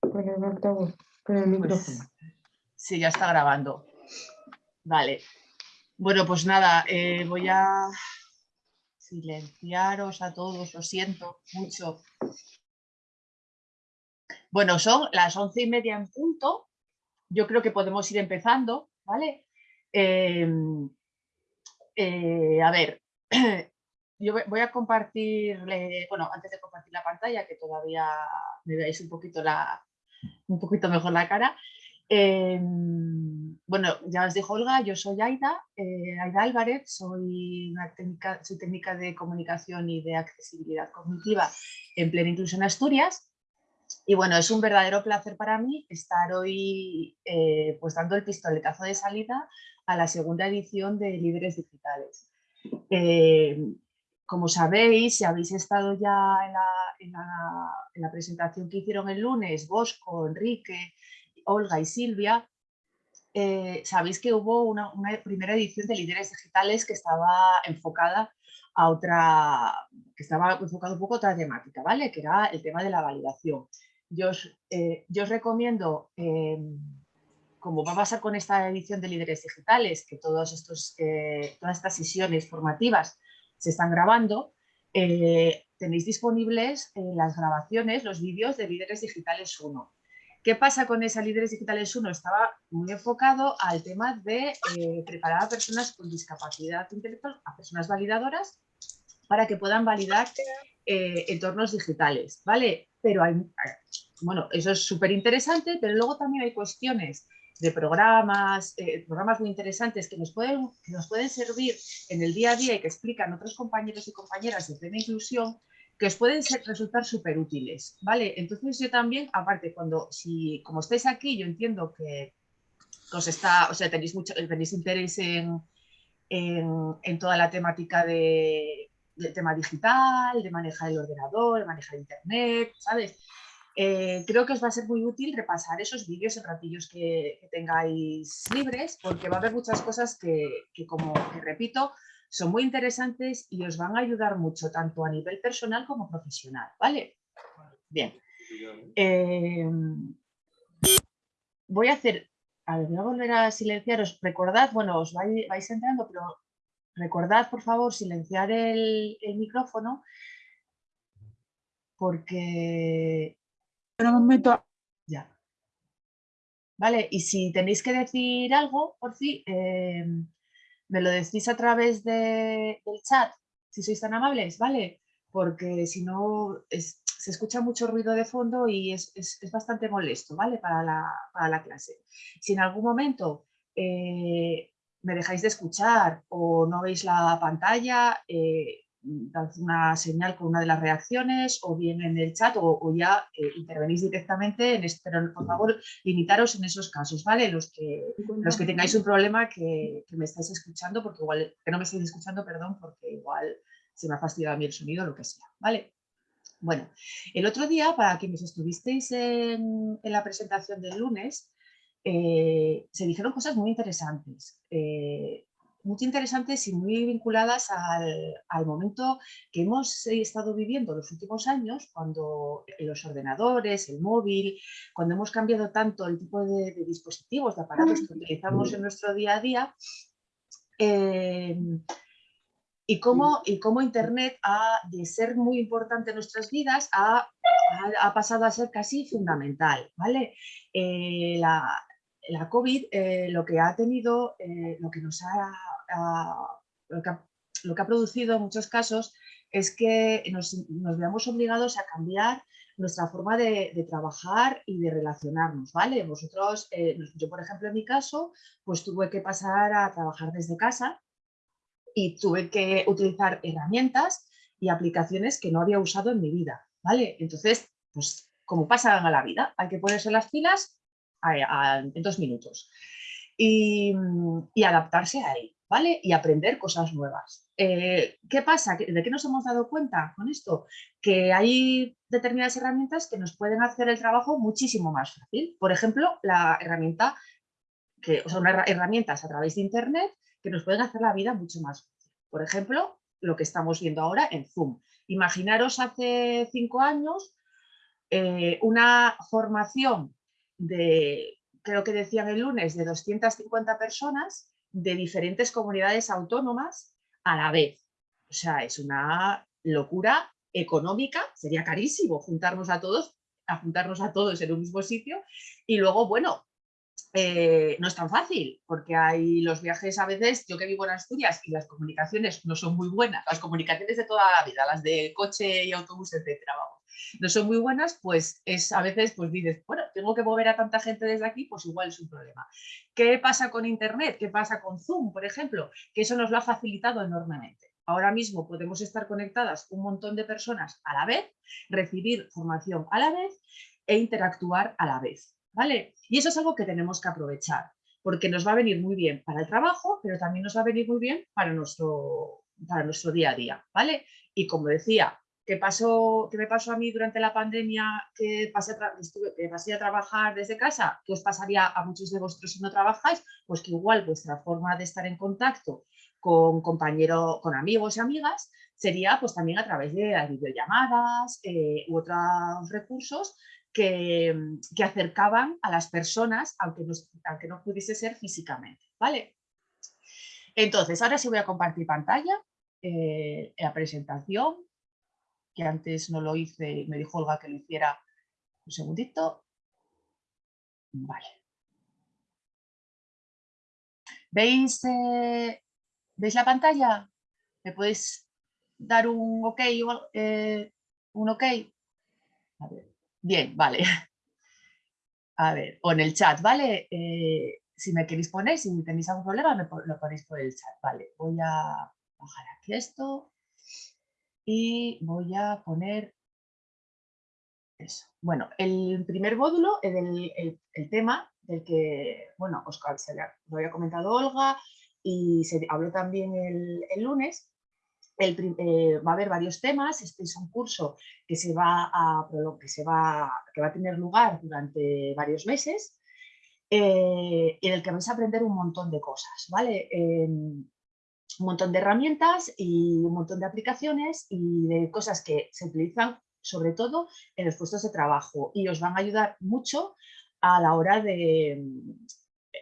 Con el altavoz, con el Pues, micrófono. sí, ya está grabando. Vale. Bueno, pues nada, eh, voy a silenciaros a todos, lo siento mucho. Bueno, son las once y media en punto. Yo creo que podemos ir empezando, ¿vale? Em, eh, a ver, yo voy- a compartirle, bueno, antes de compartir la pantalla, que todavía me veáis un poquito, la, un poquito mejor la cara. Em, bueno, ya os dijo Olga, yo soy Aida, eh, Aida Álvarez, soy, una técnica, soy técnica de comunicación y de accesibilidad cognitiva en Plena Inclusión Asturias. Y bueno, es un verdadero placer para mí estar hoy eh, pues dando el pistoletazo de salida a la segunda edición de Líderes Digitales. Eh, como sabéis, si habéis estado ya en la, en la- en la presentación que hicieron el lunes, Bosco, Enrique, Olga y Silvia, eh, sabéis que hubo una, primera edición de Líderes Digitales que estaba enfocada a otra, que estaba enfocado un poco a otra temática, ¿vale? Que era el tema de la validación. Yo os, eh, recomiendo, eh, como va a pasar con esta edición de Líderes Digitales, que eh, todas estas sesiones formativas se están grabando, eh, tenéis disponibles eh, las grabaciones, los vídeos de Líderes Digitales 1. ¿Qué pasa con esa Líderes Digitales 1? Estaba muy enfocado al tema de eh, preparar a personas con discapacidad intelectual, a personas validadoras, para que puedan validar entornos digitales, ¿vale? Pero hay, bueno, eso es súper interesante, pero luego también hay cuestiones de programas, eh, programas muy interesantes que nos, pueden, nos pueden servir en el día a día y que explican otros compañeros y compañeras de plena inclusión que os pueden resultar súper útiles, ¿vale? Entonces yo también, aparte, cuando, si, como estáis aquí, yo entiendo que, que os está, o sea, tenéis, mucho, tenéis interés en, en, en toda la temática de, del tema digital, de manejar el ordenador, de manejar internet, ¿sabes? Eh, creo que os va a ser muy útil repasar esos vídeos en ratillos que, tengáis libres, porque va a haber muchas cosas que, que, como que repito, son muy interesantes y os van a ayudar mucho, tanto a nivel personal como profesional, ¿vale? Bien. Eh, voy a hacer, a ver, voy a volver a silenciaros. Recordad, bueno, os vais, entrando, pero recordad, por favor, silenciar el micrófono, porque Espera un momento. ya. Vale, y si tenéis que decir algo, por si, eh, me lo decís a través de- del chat, si sois tan amables, ¿vale? Porque si no, se escucha mucho ruido de fondo y es, es- es bastante molesto, ¿vale? Para la, para la clase. Si en algún momento eh, me dejáis de escuchar o no veis la pantalla, eh, dad una señal con una de las reacciones o bien en el chat o, o ya eh, intervenís directamente en esto, pero por favor limitaros en esos casos, ¿vale? Los que, los que tengáis un problema que, que me estáis escuchando, porque igual, que no me estáis escuchando, perdón, porque igual se me ha fastidiado a mí el sonido, lo que sea, ¿vale? Bueno, el otro día, para quienes estuvisteis en, en la presentación del lunes, eh, se dijeron cosas muy interesantes, eh, muy interesantes y muy vinculadas al, al momento que hemos eh, estado viviendo los últimos años, cuando los ordenadores, el móvil, cuando hemos cambiado tanto el tipo de, de dispositivos, de aparatos que utilizamos en nuestro día a día, eh, y cómo, y cómo Internet ha, de ser muy importante en nuestras vidas, ha, ha- ha pasado a ser casi fundamental, ¿vale? Eh, la, la COVID eh, lo que ha tenido, eh, lo que nos ha, lo que ha, producido en muchos casos es que nos, veamos obligados a cambiar nuestra forma de, trabajar y de relacionarnos, ¿vale? Vosotros, eh, yo por ejemplo en mi caso, pues tuve que pasar a trabajar desde casa y tuve que utilizar herramientas y aplicaciones que no había usado en mi vida, ¿vale? Entonces, pues como pasa a la vida, hay que ponerse las pilas en dos minutos y, adaptarse a él, ¿vale? Y aprender cosas nuevas. Eh, ¿Qué pasa? ¿Que- ¿De qué nos hemos dado cuenta con esto? Que hay determinadas herramientas que nos pueden hacer el trabajo muchísimo más fácil. Por ejemplo, la herramienta, que son herra- herramientas a través de Internet que nos pueden hacer la vida mucho más fácil. Por ejemplo, lo que estamos viendo ahora en Zoom. Imaginaros hace cinco años eh, una formación de, creo que decían el lunes, de 250 personas de diferentes comunidades autónomas a la vez. O sea, es una locura económica, sería carísimo juntarnos a todos, a juntarnos a todos en un mismo sitio y luego, bueno, eh, no es tan fácil, porque hay los viajes a veces, yo que vivo en Asturias y las comunicaciones no son muy buenas, las comunicaciones de toda la vida, las de coche y autobús, etcétera, vamos, no son muy buenas, pues es a veces, pues dices, bueno, tengo que mover a tanta gente desde aquí, pues igual es un problema. ¿Qué pasa con Internet? ¿Qué pasa con Zoom, por ejemplo? Que eso nos lo ha facilitado enormemente. Ahora mismo podemos estar conectadas un montón de personas a la vez, recibir formación a la vez e interactuar a la vez. ¿vale? Y eso es algo que tenemos que aprovechar, porque nos va a venir muy bien para el trabajo, pero también nos va a venir muy bien para nuestro, para nuestro día a día, ¿vale? Y como decía, ¿qué, pasó, ¿qué me pasó a mí durante la pandemia que pasé, que pasé a trabajar desde casa? ¿Qué os pasaría a muchos de vosotros si no trabajáis? Pues que igual vuestra forma de estar en contacto con compañeros, con amigos y amigas, sería pues también a través de las videollamadas eh, u otros recursos que, acercaban a las personas, aunque no, aunque no pudiese ser físicamente. ¿vale? Entonces, ahora sí voy a compartir pantalla, eh, la presentación, que antes no lo hice, me dijo Olga que lo hiciera un segundito. Vale. ¿Veis, eh, ¿Veis la pantalla? ¿Me podéis dar un ok? Eh, un ok? Bien, vale. A ver, o en el chat, ¿vale? Eh, si me queréis poner, si tenéis algún problema, me lo ponéis por el chat. Vale, voy a bajar aquí esto y voy a poner eso. Bueno, el primer módulo, el, el, tema del que, bueno, os lo había comentado Olga y se habló también el, el lunes, eh, va a haber varios temas, este es un curso que, se va a, que, se va, que va a tener lugar durante varios meses, eh, en el que vais a aprender un montón de cosas, ¿vale? Un montón de herramientas y un montón de aplicaciones y de cosas que se utilizan sobre todo en los puestos de trabajo y os van a ayudar mucho a la hora de,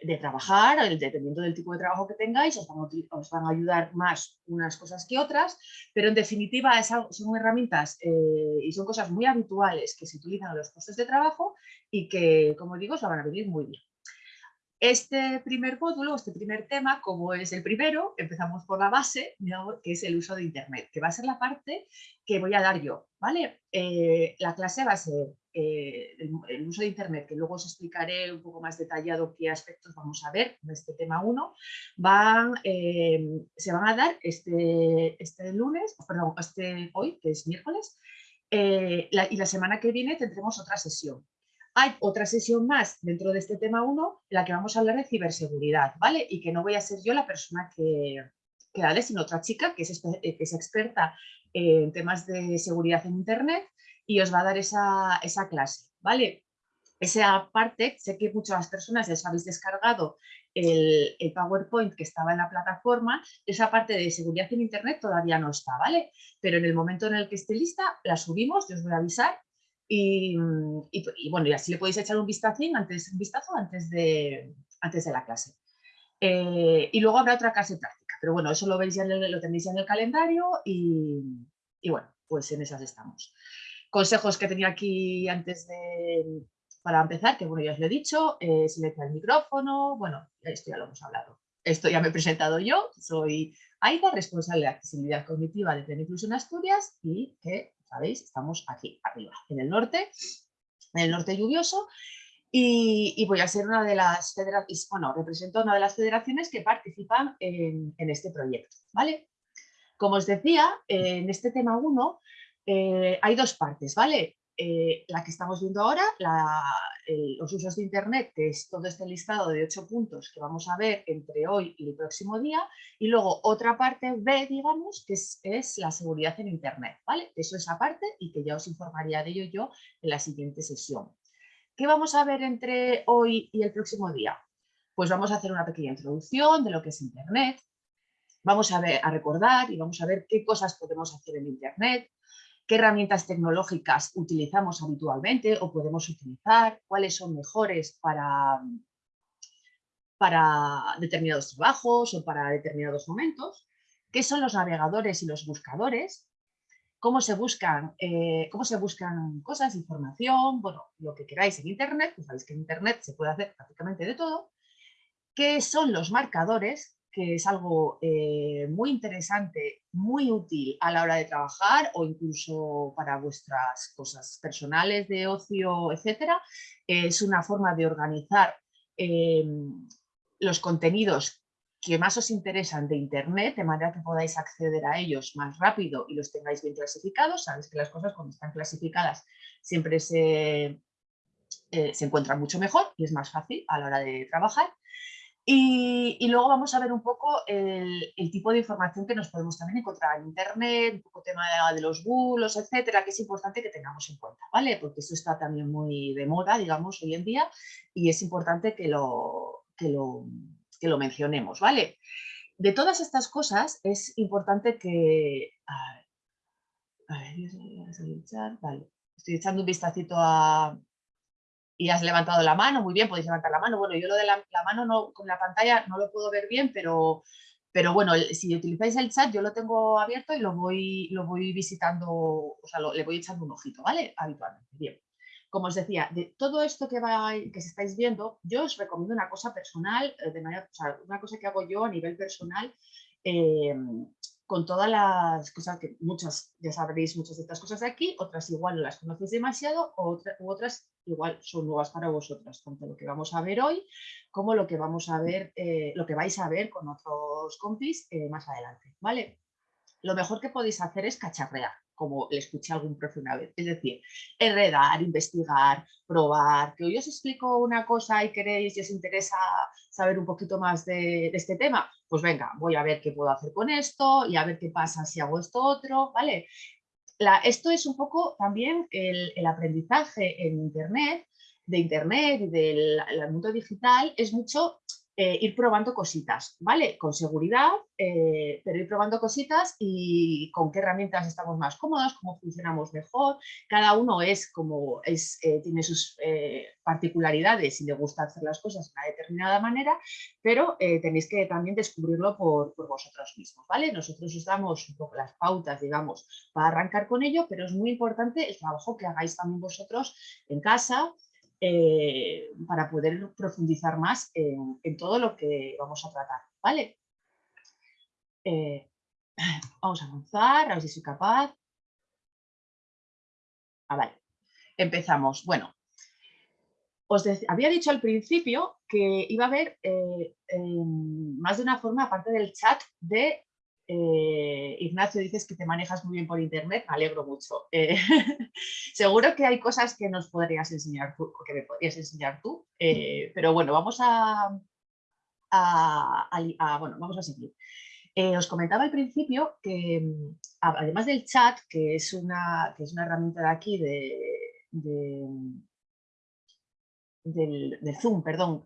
de trabajar, dependiendo del tipo de trabajo que tengáis, os van, a, ayudar más unas cosas que otras, pero en definitiva son herramientas eh, y son cosas muy habituales que se utilizan en los puestos de trabajo y que, como digo, os van a venir muy bien. Este primer módulo, este primer tema, como es el primero, empezamos por la base, que es el uso de Internet, que va a ser la parte que voy a dar yo. ¿vale? Eh, la clase va a ser eh, el, uso de Internet, que luego os explicaré un poco más detallado qué aspectos vamos a ver en este tema 1, van, eh, se van a dar este, este lunes, perdón, este, hoy, que es miércoles, y la semana que viene tendremos otra sesión. Hay otra sesión más dentro de este tema 1 en la que vamos a hablar de ciberseguridad, ¿vale? Y que no voy a ser yo la persona que, que dale, sino otra chica que es, que es experta en temas de seguridad en Internet y os va a dar esa, esa clase, ¿vale? Esa parte, sé que muchas personas les habéis descargado el, el, PowerPoint que estaba en la plataforma, esa parte de seguridad en Internet todavía no está, ¿vale? Pero en el momento en el que esté lista, la subimos, yo os voy a avisar Mm, y, bueno, y así le podéis echar un vistazo antes, vistazo antes, de, antes de la clase. Eh, y luego habrá otra clase práctica, pero bueno, eso lo, veis ya lo tenéis ya en el calendario y, y, bueno, pues en esas estamos. Consejos que tenía aquí antes de, para empezar, que bueno, ya os lo he dicho, eh, silenciar el micrófono, bueno, esto ya lo hemos hablado. Esto ya me he presentado yo, soy Aida, responsable de accesibilidad cognitiva de Plena Inclusión Asturias y que ¿sabéis? Estamos aquí, arriba, en el norte, en el norte lluvioso, y, voy a ser una de las federaciones, bueno, represento una de las federaciones que participan en, este proyecto, ¿vale? Como os decía, en este tema 1 eh, hay dos partes, ¿vale? Eh, la que estamos viendo ahora, los usos de Internet, que es todo este listado de ocho puntos que vamos a ver entre hoy y el próximo día, y luego otra parte B, digamos, que es, la seguridad en Internet, ¿vale? Eso es aparte y que ya os informaría de ello yo en la siguiente sesión. ¿Qué vamos a ver entre hoy y el próximo día? Pues vamos a hacer una pequeña introducción de lo que es Internet, vamos a, ver, a recordar y vamos a ver qué cosas podemos hacer en Internet, qué herramientas tecnológicas utilizamos habitualmente o podemos utilizar, cuáles son mejores para, para determinados trabajos o para determinados momentos, qué son los navegadores y los buscadores, cómo se buscan, eh, cómo se buscan cosas, información, bueno, lo que queráis en Internet, pues sabéis que en Internet se puede hacer prácticamente de todo, qué son los marcadores, que es algo eh, muy interesante, muy útil a la hora de trabajar o incluso para vuestras cosas personales de ocio, etcétera. Es una forma de organizar eh, los contenidos que más os interesan de Internet, de manera que podáis acceder a ellos más rápido y los tengáis bien clasificados. Sabéis que las cosas cuando están clasificadas siempre se, eh, se encuentran mucho mejor y es más fácil a la hora de trabajar. Y, luego vamos a ver un poco el, tipo de información que nos podemos también encontrar en Internet, un poco tema de, los bulos, etcétera, que es importante que tengamos en cuenta, ¿vale? Porque eso está también muy de moda, digamos, hoy en día y es importante que lo, que lo, que lo mencionemos, ¿vale? De todas estas cosas es importante que... A ver, a ver, vale. Estoy echando un vistacito a... Y has levantado la mano, muy bien, podéis levantar la mano. Bueno, yo lo de la, mano no, con la pantalla no lo puedo ver bien, pero, pero bueno, si utilizáis el chat yo lo tengo abierto y lo voy, lo voy visitando, o sea, le voy echando un ojito, ¿vale? Habitualmente, bien como os decía, de todo esto que, va, que estáis viendo, yo os recomiendo una cosa personal, eh, de manera, una cosa que hago yo a nivel personal, eh, con todas las cosas que muchas, ya sabréis muchas de estas cosas de aquí, otras igual no las conocéis demasiado, u otras igual son nuevas para vosotras, tanto lo que vamos a ver hoy como lo que vamos a ver, eh, lo que vais a ver con otros compis más adelante, ¿vale? Lo mejor que podéis hacer es cacharrear como le escuché a algún profe una vez. Es decir, enredar, investigar, probar, que hoy os explico una cosa y queréis y os interesa saber un poquito más de, este tema, pues venga, voy a ver qué puedo hacer con esto y a ver qué pasa si hago esto otro, ¿vale? Esto es un poco también el, aprendizaje en Internet, de Internet y del mundo digital, es mucho eh, ir probando cositas, ¿vale? Con seguridad, eh, pero ir probando cositas y con qué herramientas estamos más cómodos, cómo funcionamos mejor. Cada uno es como es, eh, tiene sus particularidades y le gusta hacer las cosas de una determinada manera, pero tenéis que también descubrirlo por, por, vosotros mismos, ¿vale? Nosotros os damos un poco las pautas, digamos, para arrancar con ello, pero es muy importante el trabajo que hagáis también vosotros en casa, eh, para poder profundizar más en, todo lo que vamos a tratar, ¿vale? Eh, vamos a avanzar, a ver si soy capaz. Ah, vale. Empezamos. Bueno, os había dicho al principio que iba a haber eh, más de una forma, aparte del chat, de eh, Ignacio, dices que te manejas muy bien por internet, me alegro mucho. Eh, seguro que hay cosas que nos podrías enseñar tú, que me podrías enseñar tú, eh, pero bueno, vamos a, bueno, vamos a seguir. os comentaba al principio que mm, además del chat, que es una, que es una herramienta de aquí de, del, Zoom, perdón,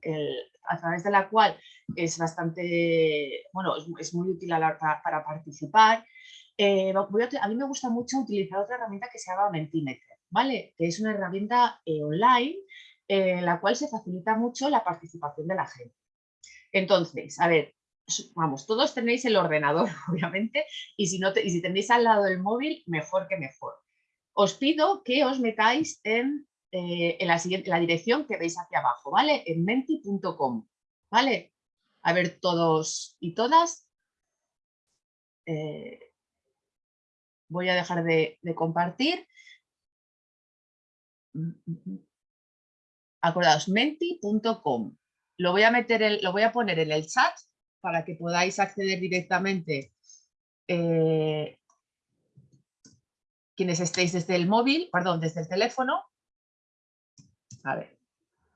a través de la cual es bastante, bueno, es, muy útil para, participar. Eh, a, mí me gusta mucho utilizar otra herramienta que se llama Mentimeter, ¿vale? Que es una herramienta eh, online en la cual se facilita mucho la participación de la gente. Entonces, a ver, vamos, todos tenéis el ordenador, obviamente, y si, no y si tenéis al lado el móvil, mejor que mejor. Os pido que os metáis en eh, en la, siguiente, la dirección que veis hacia abajo, ¿vale? En menti.com, ¿vale? A ver todos y todas. Eh, voy a dejar de, compartir. Acordaos, menti.com. Lo voy a meter, lo voy a poner en el chat para que podáis acceder directamente eh, quienes estéis desde el móvil, perdón, desde el teléfono a ver,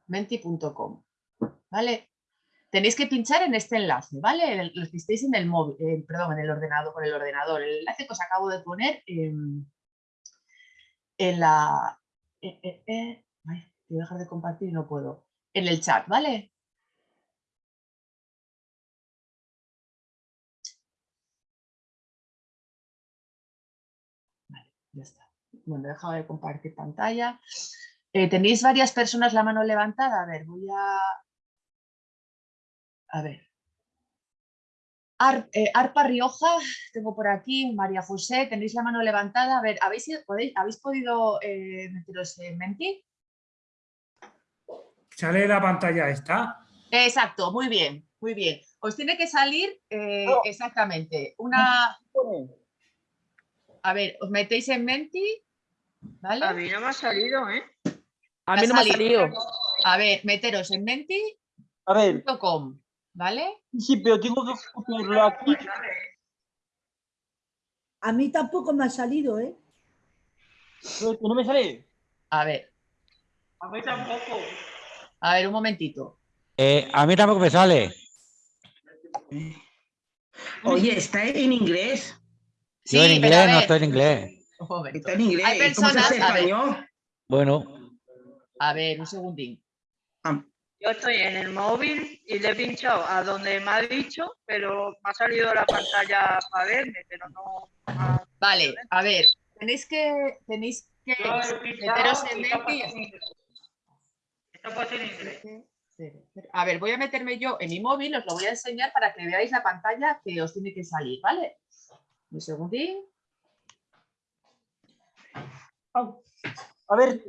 menti.com, ¿vale? Tenéis que pinchar en este enlace, ¿vale? Los que estéis en el móvil, eh, perdón, en el ordenador, con el ordenador. El enlace que os acabo de poner en, la... Eh, eh, eh voy a dejar de compartir y no puedo. En el chat, ¿vale? Vale, ya está. Bueno, he dejado de compartir pantalla. Eh, ¿Tenéis varias personas la mano levantada? A ver, voy a... A ver. Ar- eh, Arpa Rioja, tengo por aquí, María José, tenéis la mano levantada. A ver, ¿habéis, ido- podéis- ¿habéis podido eh, meteros en Menti? Sale la pantalla esta. Exacto, muy bien, muy bien. Os tiene que salir eh, No. exactamente una... A ver, os metéis en Menti, ¿vale? A mí no me ha salido, ¿eh? A mí no me ha salido. A ver, meteros en menti.com, A ver, ¿vale? sí, pero tengo que copiarlo aquí. A mí tampoco me ha salido, ¿eh? que no me sale. A ver, A mí tampoco. a ver, un momentito. Eh, a mí tampoco me sale. Oye, está en inglés. Yo en Sí, pero a inglés no estoy en inglés. Está en inglés. Hay ¿Y ¿Cómo se personas, hace español? Bueno, A ver, un segundín. Ah, Yo estoy en el móvil y le he pinchado a donde me ha dicho, pero me ha salido la pantalla para verme, pero no. ah, Vale, a ver, tenéis que, tenéis que meteros en menti. Está puesto en inglés. A ver, voy a meterme yo en mi móvil, os lo voy a enseñar para que veáis la pantalla que os tiene que salir, ¿vale? Un segundín. A ver,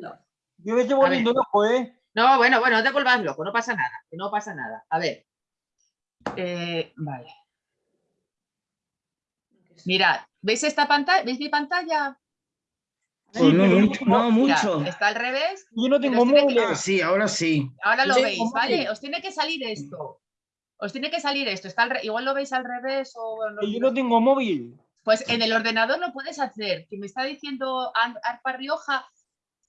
yo me estoy volviendo loco, ¿eh? No, bueno, bueno, no te vuelvas loco, no pasa nada, que no pasa nada. A ver. Eh, vale. Mirad, ¿veis esta pantalla? ¿Veis mi pantalla? pues no, mucho, no Mira, mucho. está al revés. Yo no tengo que-. Ah, sí, ahora sí. Ahora lo Sí, veis, ¿cómo ¿vale? Os tiene que salir esto. Os tiene que salir esto. Está al re- Igual lo veis al revés o... bueno, Yo no tengo móvil. Pues en el ordenador lo puedes hacer. Que me está diciendo Ar- Arpa Rioja,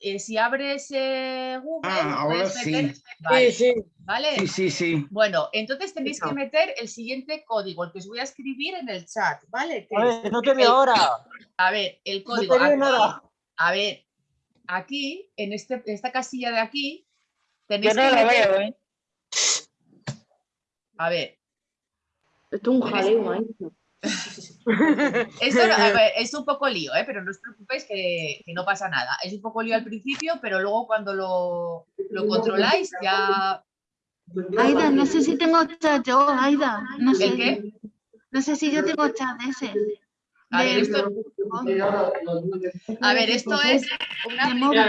eh, si abres eh, Google, Ah, ahora puedes meter- sí. Vale, Sí, sí. ¿vale? Sí, sí, sí. Bueno, entonces tenéis que meter el siguiente código, el que os voy a escribir en el chat, ¿vale? A ver, no te veo ahora. a ver, el No código. te veo aquí- nada. A ver, aquí, en este, esta casilla de aquí, Yo tenéis no que meter- veo, ¿eh? A ver, Esto es un jaleo, ahí. Esto no- a ver, es un poco lío, ¿eh? pero no os preocupéis que, que no pasa nada. Es un poco lío al principio, pero luego cuando lo, lo controláis ya... Aida, no sé si tengo chat yo, Aida. No sé, ¿El qué? no sé si yo tengo chat ese. A ver, De- esto, a ver, esto es una de móvil.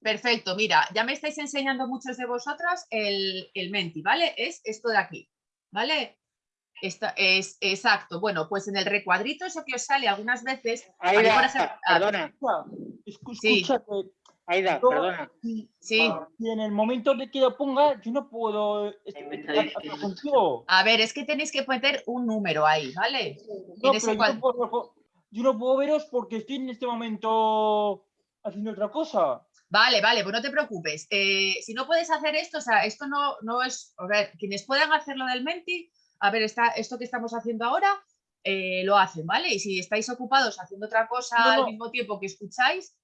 Perfecto, mira, ya me estáis enseñando muchos de vosotras el, el Menti, ¿vale? Es esto de aquí, ¿vale? Esta, es exacto. Bueno, pues en el recuadrito eso que os sale algunas veces. Aida, por ejemplo- ah, perdona. Escu- Sí. Escúchate. Aida, yo- perdona. Sí, si en el momento de que lo ponga, yo no puedo a ver, es que tenéis que meter un número ahí, ¿vale? No, pero yo cual- no, puedo, yo no puedo veros porque estoy en este momento haciendo otra cosa. Vale, vale, pues no te preocupes. Eh, si no puedes hacer esto, o sea, esto no, no es, a ver, quienes puedan hacer lo del Menti, a ver, está, esto que estamos haciendo ahora, eh, lo hacen, ¿vale? Y si estáis ocupados haciendo otra cosa No, al mismo tiempo que escucháis,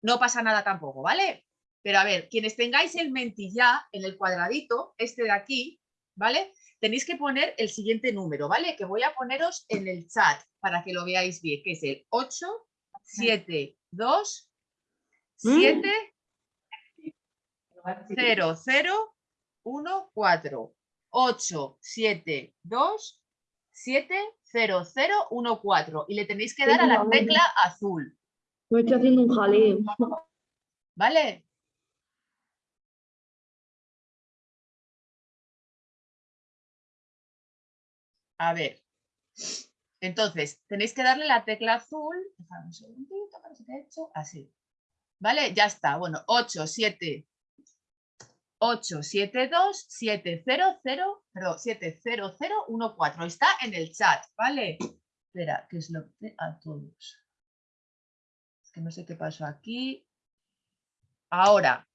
no pasa nada tampoco, ¿vale? Pero a ver, quienes tengáis el Menti ya en el cuadradito, este de aquí, ¿vale? Tenéis que poner el siguiente número, ¿vale? Que voy a poneros en el chat para que lo veáis bien, que es el 8, 7, 2, 7, 0, 0, 1, 4, 8, 7, 2, 7, 0, 0, 1, 4. Y le tenéis que dar a la tecla azul, Me estoy haciendo un jaleo. ¿vale? A ver. Entonces, tenéis que darle la tecla azul. Dejadme un segundito, para que ha hecho así. ¿Vale? Ya está. Bueno, 8, 7, 8, 7, 2, 7, 0, 0, perdón, 7, 0, 0, 1, 4. Está en el chat, ¿vale? Espera, que es lo que a todos. Es que no sé qué pasó aquí. Ahora.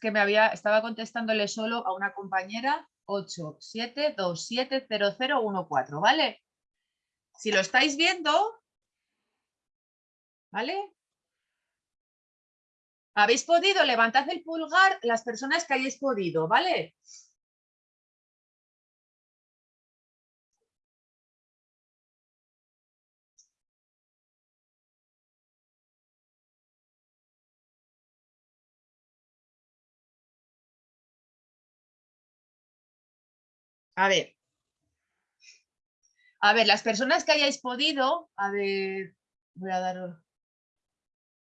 Que me había, estaba contestándole solo a una compañera 8, 7, 2, 7, 0, 0, 1, 4, ¿vale? Si lo estáis viendo, ¿vale? ¿Habéis podido? Levantad el pulgar las personas que hayáis podido, ¿vale? A ver. A ver, las personas que hayáis podido, a ver, voy a dar.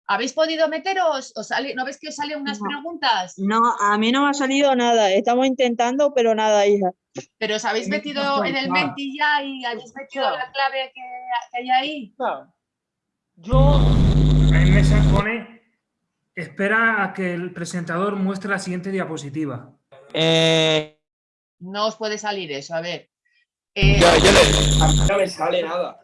¿Habéis podido meteros? ¿Os sale, ¿No ves que os salen unas No. preguntas? No, a mí no me ha salido nada. Estamos intentando, pero nada, hija. Pero os habéis metido no, en el claro. Menti ya y habéis metido la clave que, que hay ahí. Yo, me pone, espera a que el presentador muestre la siguiente diapositiva. Eh, No os puede salir eso, a ver. Eh, le- A mí no me sale nada.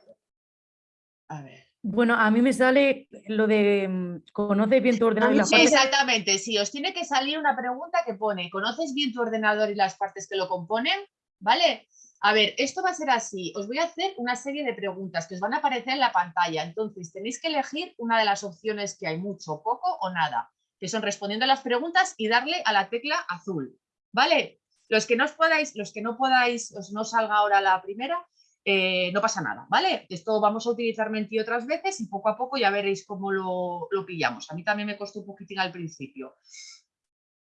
a ver. Bueno, a mí me sale lo de mm, conoces bien tu ordenador y las partes. Exactamente, sí, os tiene que salir una pregunta que pone, ¿conoces bien tu ordenador y las partes que lo componen? ¿Vale? A ver, esto va a ser así, os voy a hacer una serie de preguntas que os van a aparecer en la pantalla, entonces tenéis que elegir una de las opciones que hay, mucho, poco o nada, que son respondiendo a las preguntas y darle a la tecla azul, ¿vale? Los que no os podáis, los que no podáis, os no salga ahora la primera, eh, no pasa nada, ¿vale? Esto vamos a utilizar Menti otras veces y poco a poco ya veréis cómo lo, lo pillamos. A mí también me costó un poquitín al principio.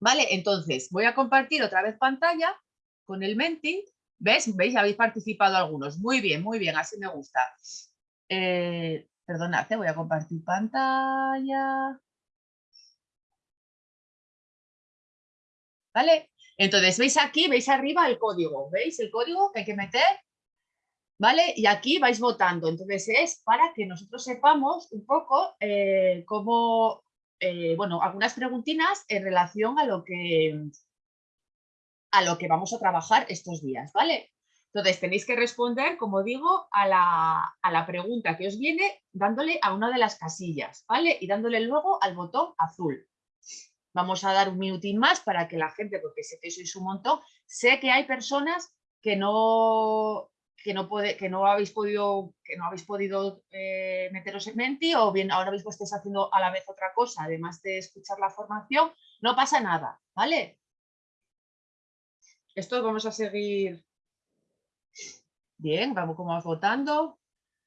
Vale, entonces voy a compartir otra vez pantalla con el Menti. ¿Ves? ¿Veis? Habéis participado algunos. Muy bien, muy bien, así me gusta. Eh, perdonad, eh, voy a compartir pantalla. ¿Vale? Entonces, ¿veis aquí? ¿Veis arriba el código? ¿Veis el código que hay que meter? ¿Vale? Y aquí vais votando. Entonces es para que nosotros sepamos un poco eh, cómo, eh, bueno, algunas preguntinas en relación a lo que a lo que vamos a trabajar estos días, ¿vale? Entonces tenéis que responder, como digo, a la, a la pregunta que os viene dándole a una de las casillas, ¿vale? Y dándole luego al botón azul. Vamos a dar un minutín más para que la gente, porque sé que sois un montón, sé que hay personas que no, que no, puede, que no habéis podido, que no habéis podido eh, meteros en Menti o bien ahora mismo estáis haciendo a la vez otra cosa, además de escuchar la formación, no pasa nada, ¿vale? Esto vamos a seguir. Bien, vamos como vamos votando.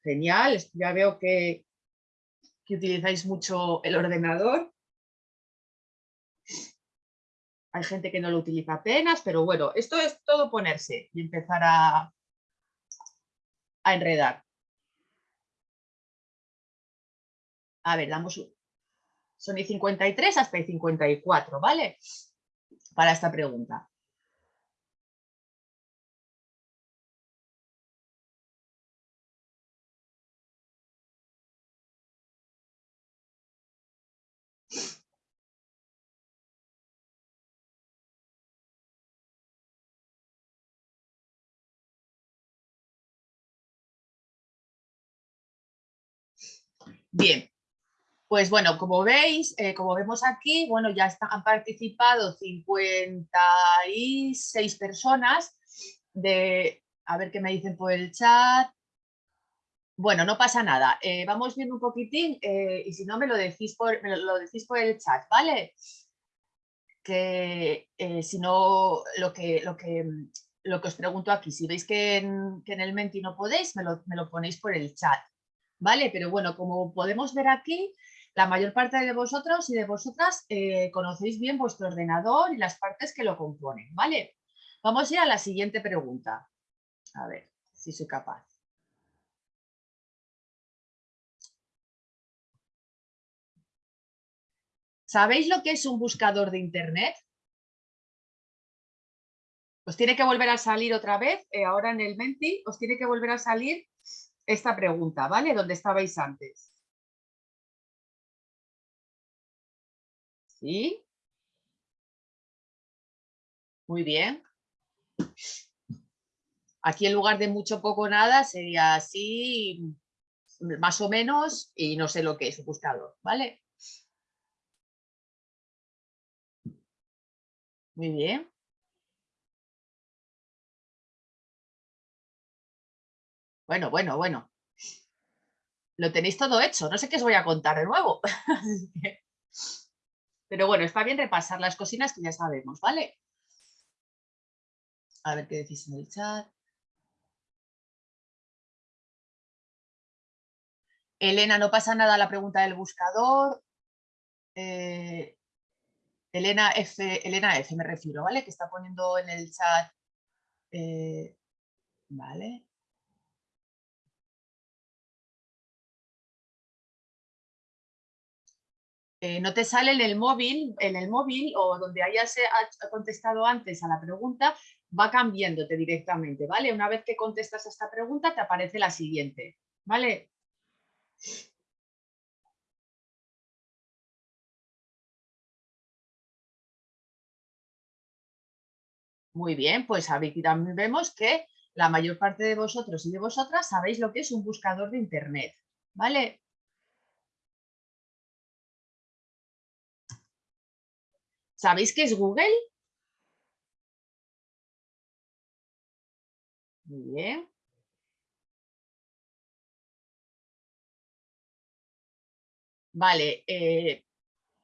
Genial, ya veo que utilizáis mucho el ordenador. Hay gente que no lo utiliza apenas, pero bueno, esto es todo ponerse y empezar a, a enredar. A ver, damos un... Son y 53 hasta y 54, ¿vale? Para esta pregunta. Bien, pues bueno, como veis, eh, como vemos aquí, bueno, ya han participado 56 personas de, a ver qué me dicen por el chat. Bueno, no pasa nada, eh, vamos viendo un poquitín eh, y si no me lo decís por, me lo decís por el chat, ¿vale? Que si no, lo que, lo, que, lo que os pregunto aquí, si veis que en, que en el Menti no podéis, me lo, me lo ponéis por el chat. ¿Vale? Pero bueno, como podemos ver aquí, la mayor parte de vosotros y de vosotras eh, conocéis bien vuestro ordenador y las partes que lo componen, ¿vale? Vamos a ir a la siguiente pregunta. A ver si soy capaz. ¿Sabéis lo que es un buscador de Internet? Os tiene que volver a salir otra vez, eh, ahora en el Menti, os tiene que volver a salir esta pregunta, ¿vale? Donde estabais antes. ¿Sí? Muy bien. Aquí en lugar de mucho, poco, nada, sería así, más o menos, y no sé lo que es un buscador, ¿vale? Muy bien. Bueno, bueno, bueno. Lo tenéis todo hecho. No sé qué os voy a contar de nuevo. Pero bueno, está bien repasar las cocinas que ya sabemos, ¿vale? A ver qué decís en el chat. Elena, no pasa nada la pregunta del buscador. Eh, Elena F, Elena F me refiero, ¿vale? Que está poniendo en el chat. eh, vale. Eh, no te sale en el móvil, en el móvil o donde hayas eh, contestado antes a la pregunta, va cambiándote directamente, ¿vale? Una vez que contestas a esta pregunta, te aparece la siguiente, ¿vale? Muy bien, pues aquí también vemos que la mayor parte de vosotros y de vosotras sabéis lo que es un buscador de Internet, ¿vale? ¿Sabéis qué es Google? Muy bien. Vale, eh,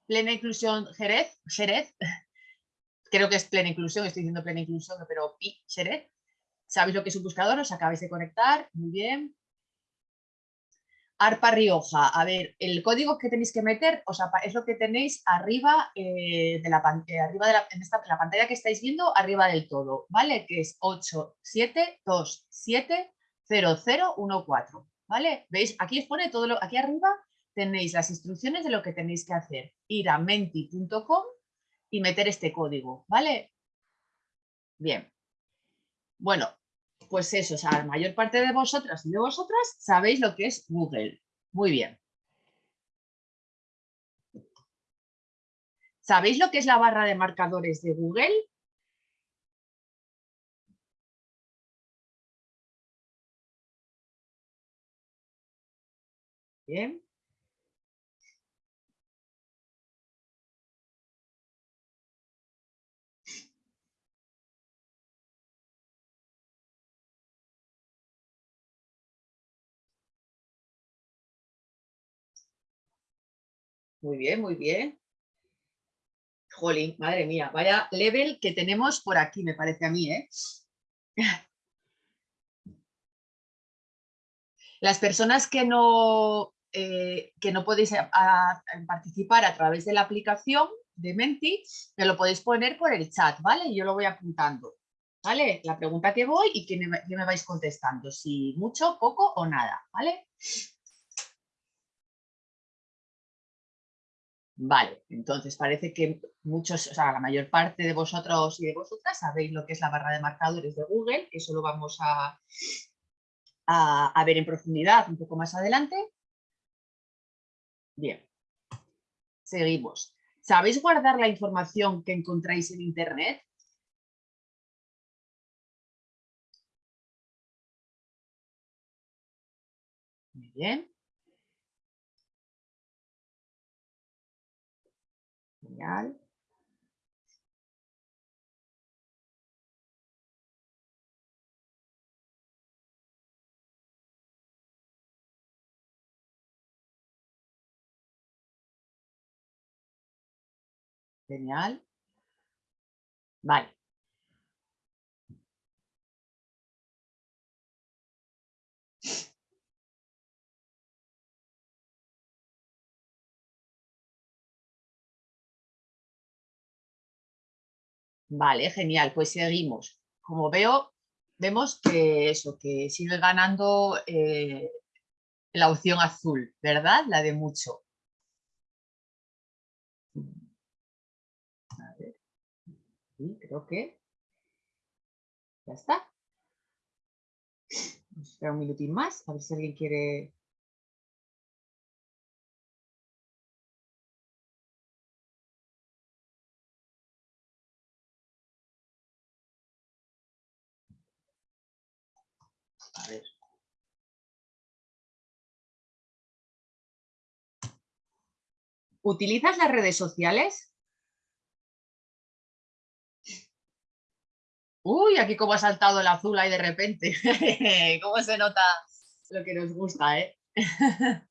plena inclusión Jerez, Jerez, creo que es plena inclusión, estoy diciendo plena inclusión, pero pi, Jerez. ¿Sabéis lo que es un buscador? Os acabáis de conectar, muy bien. Arpa Rioja, a ver, el código que tenéis que meter o sea, es lo que tenéis arriba, eh, de la, eh, arriba de la pantalla que estáis viendo, arriba del todo, ¿vale? Que es 87270014, ¿vale? ¿Veis? Aquí os pone todo lo, aquí arriba tenéis las instrucciones de lo que tenéis que hacer. Ir a menti.com y meter este código, ¿vale? Bien. Bueno, pues eso, o sea, la mayor parte de vosotras y de vosotras sabéis lo que es Google. Muy bien. ¿Sabéis lo que es la barra de marcadores de Google? Bien. Muy bien, muy bien. Jolín, madre mía, vaya level que tenemos por aquí, me parece a mí, ¿eh? Las personas que no, eh, que no podéis participar a través de la aplicación de Menti, me lo podéis poner por el chat, ¿vale? Yo lo voy apuntando, ¿vale? La pregunta que voy y que me, vais contestando, si mucho, poco o nada. Vale, entonces parece que muchos, o sea, la mayor parte de vosotros y de vosotras sabéis lo que es la barra de marcadores de Google, eso lo vamos a, a, a ver en profundidad un poco más adelante. Bien, seguimos. ¿Sabéis guardar la información que encontráis en Internet? Muy bien. Genial. Genial. Vale. Vale, genial, pues seguimos. Como veo, vemos que eso, que sigue ganando eh, la opción azul, ¿verdad? La de mucho. A ver. Sí, creo que ya está. Vamos a esperar un minutín más, a ver si alguien quiere... ¿Utilizas las redes sociales? Uy, aquí como ha saltado el azul ahí de repente. ¿Cómo se nota lo que nos gusta, eh?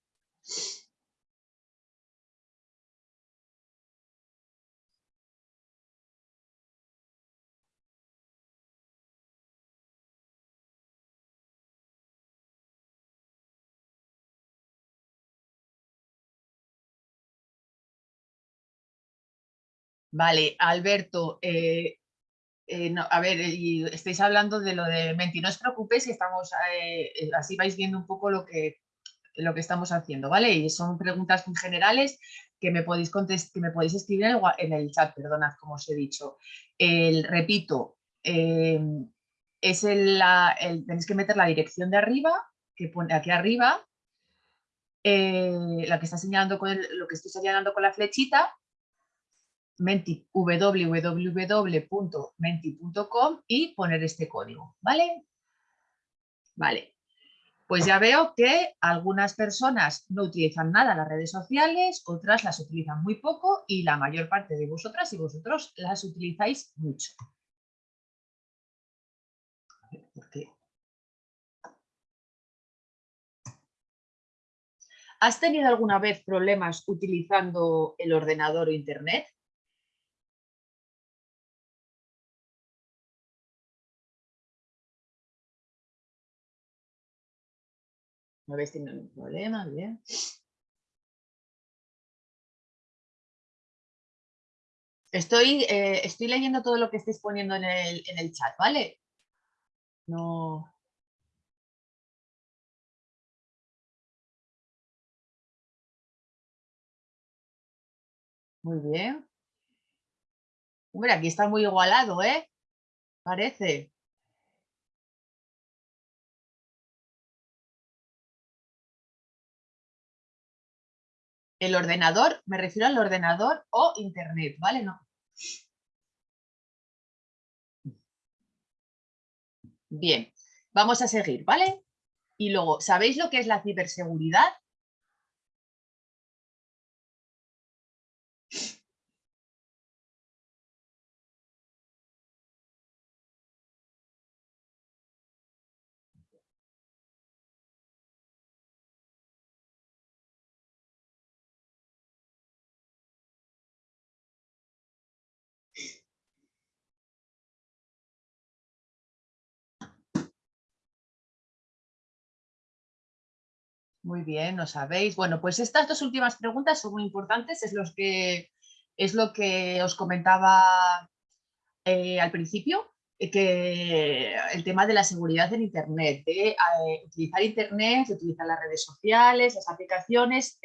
Vale, Alberto, eh, eh, a ver, estáis hablando de lo de Menti, no os preocupéis estamos, eh, así vais viendo un poco lo que, lo que estamos haciendo, ¿vale? Y son preguntas muy generales que me podéis, contest- que me podéis escribir en el, chat, perdonad, como os he dicho. El, repito, es el, tenéis que meter la dirección de arriba, que pone aquí arriba, la que está señalando con lo que estoy señalando con la flechita, menti, www.menti.com y poner este código, ¿vale? Vale. Pues ya veo que algunas personas no utilizan nada las redes sociales, otras las utilizan muy poco y la mayor parte de vosotras y vosotros las utilizáis mucho. ¿Has tenido alguna vez problemas utilizando el ordenador o internet? No habéis tenido ningún problema, bien. Estoy, eh, estoy leyendo todo lo que estáis poniendo en el, en el chat, ¿vale? No. Muy bien. Hombre, aquí está muy igualado, ¿eh? Parece. El ordenador, me refiero al ordenador o internet, ¿vale? No. Bien, vamos a seguir, ¿vale? Y luego, ¿sabéis lo que es la ciberseguridad? Muy bien, ¿no sabéis? Bueno, pues estas dos últimas preguntas son muy importantes, es, los que, es lo que os comentaba eh, al principio, eh, que el tema de la seguridad en Internet, de eh, utilizar Internet, de utilizar las redes sociales, las aplicaciones,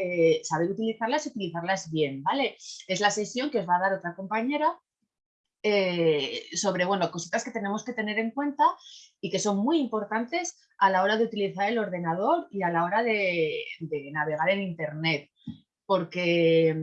saber utilizarlas y utilizarlas bien, ¿vale? Es la sesión que os va a dar otra compañera eh, sobre bueno, cositas que tenemos que tener en cuenta y que son muy importantes a la hora de utilizar el ordenador y a la hora de, navegar en Internet. Porque,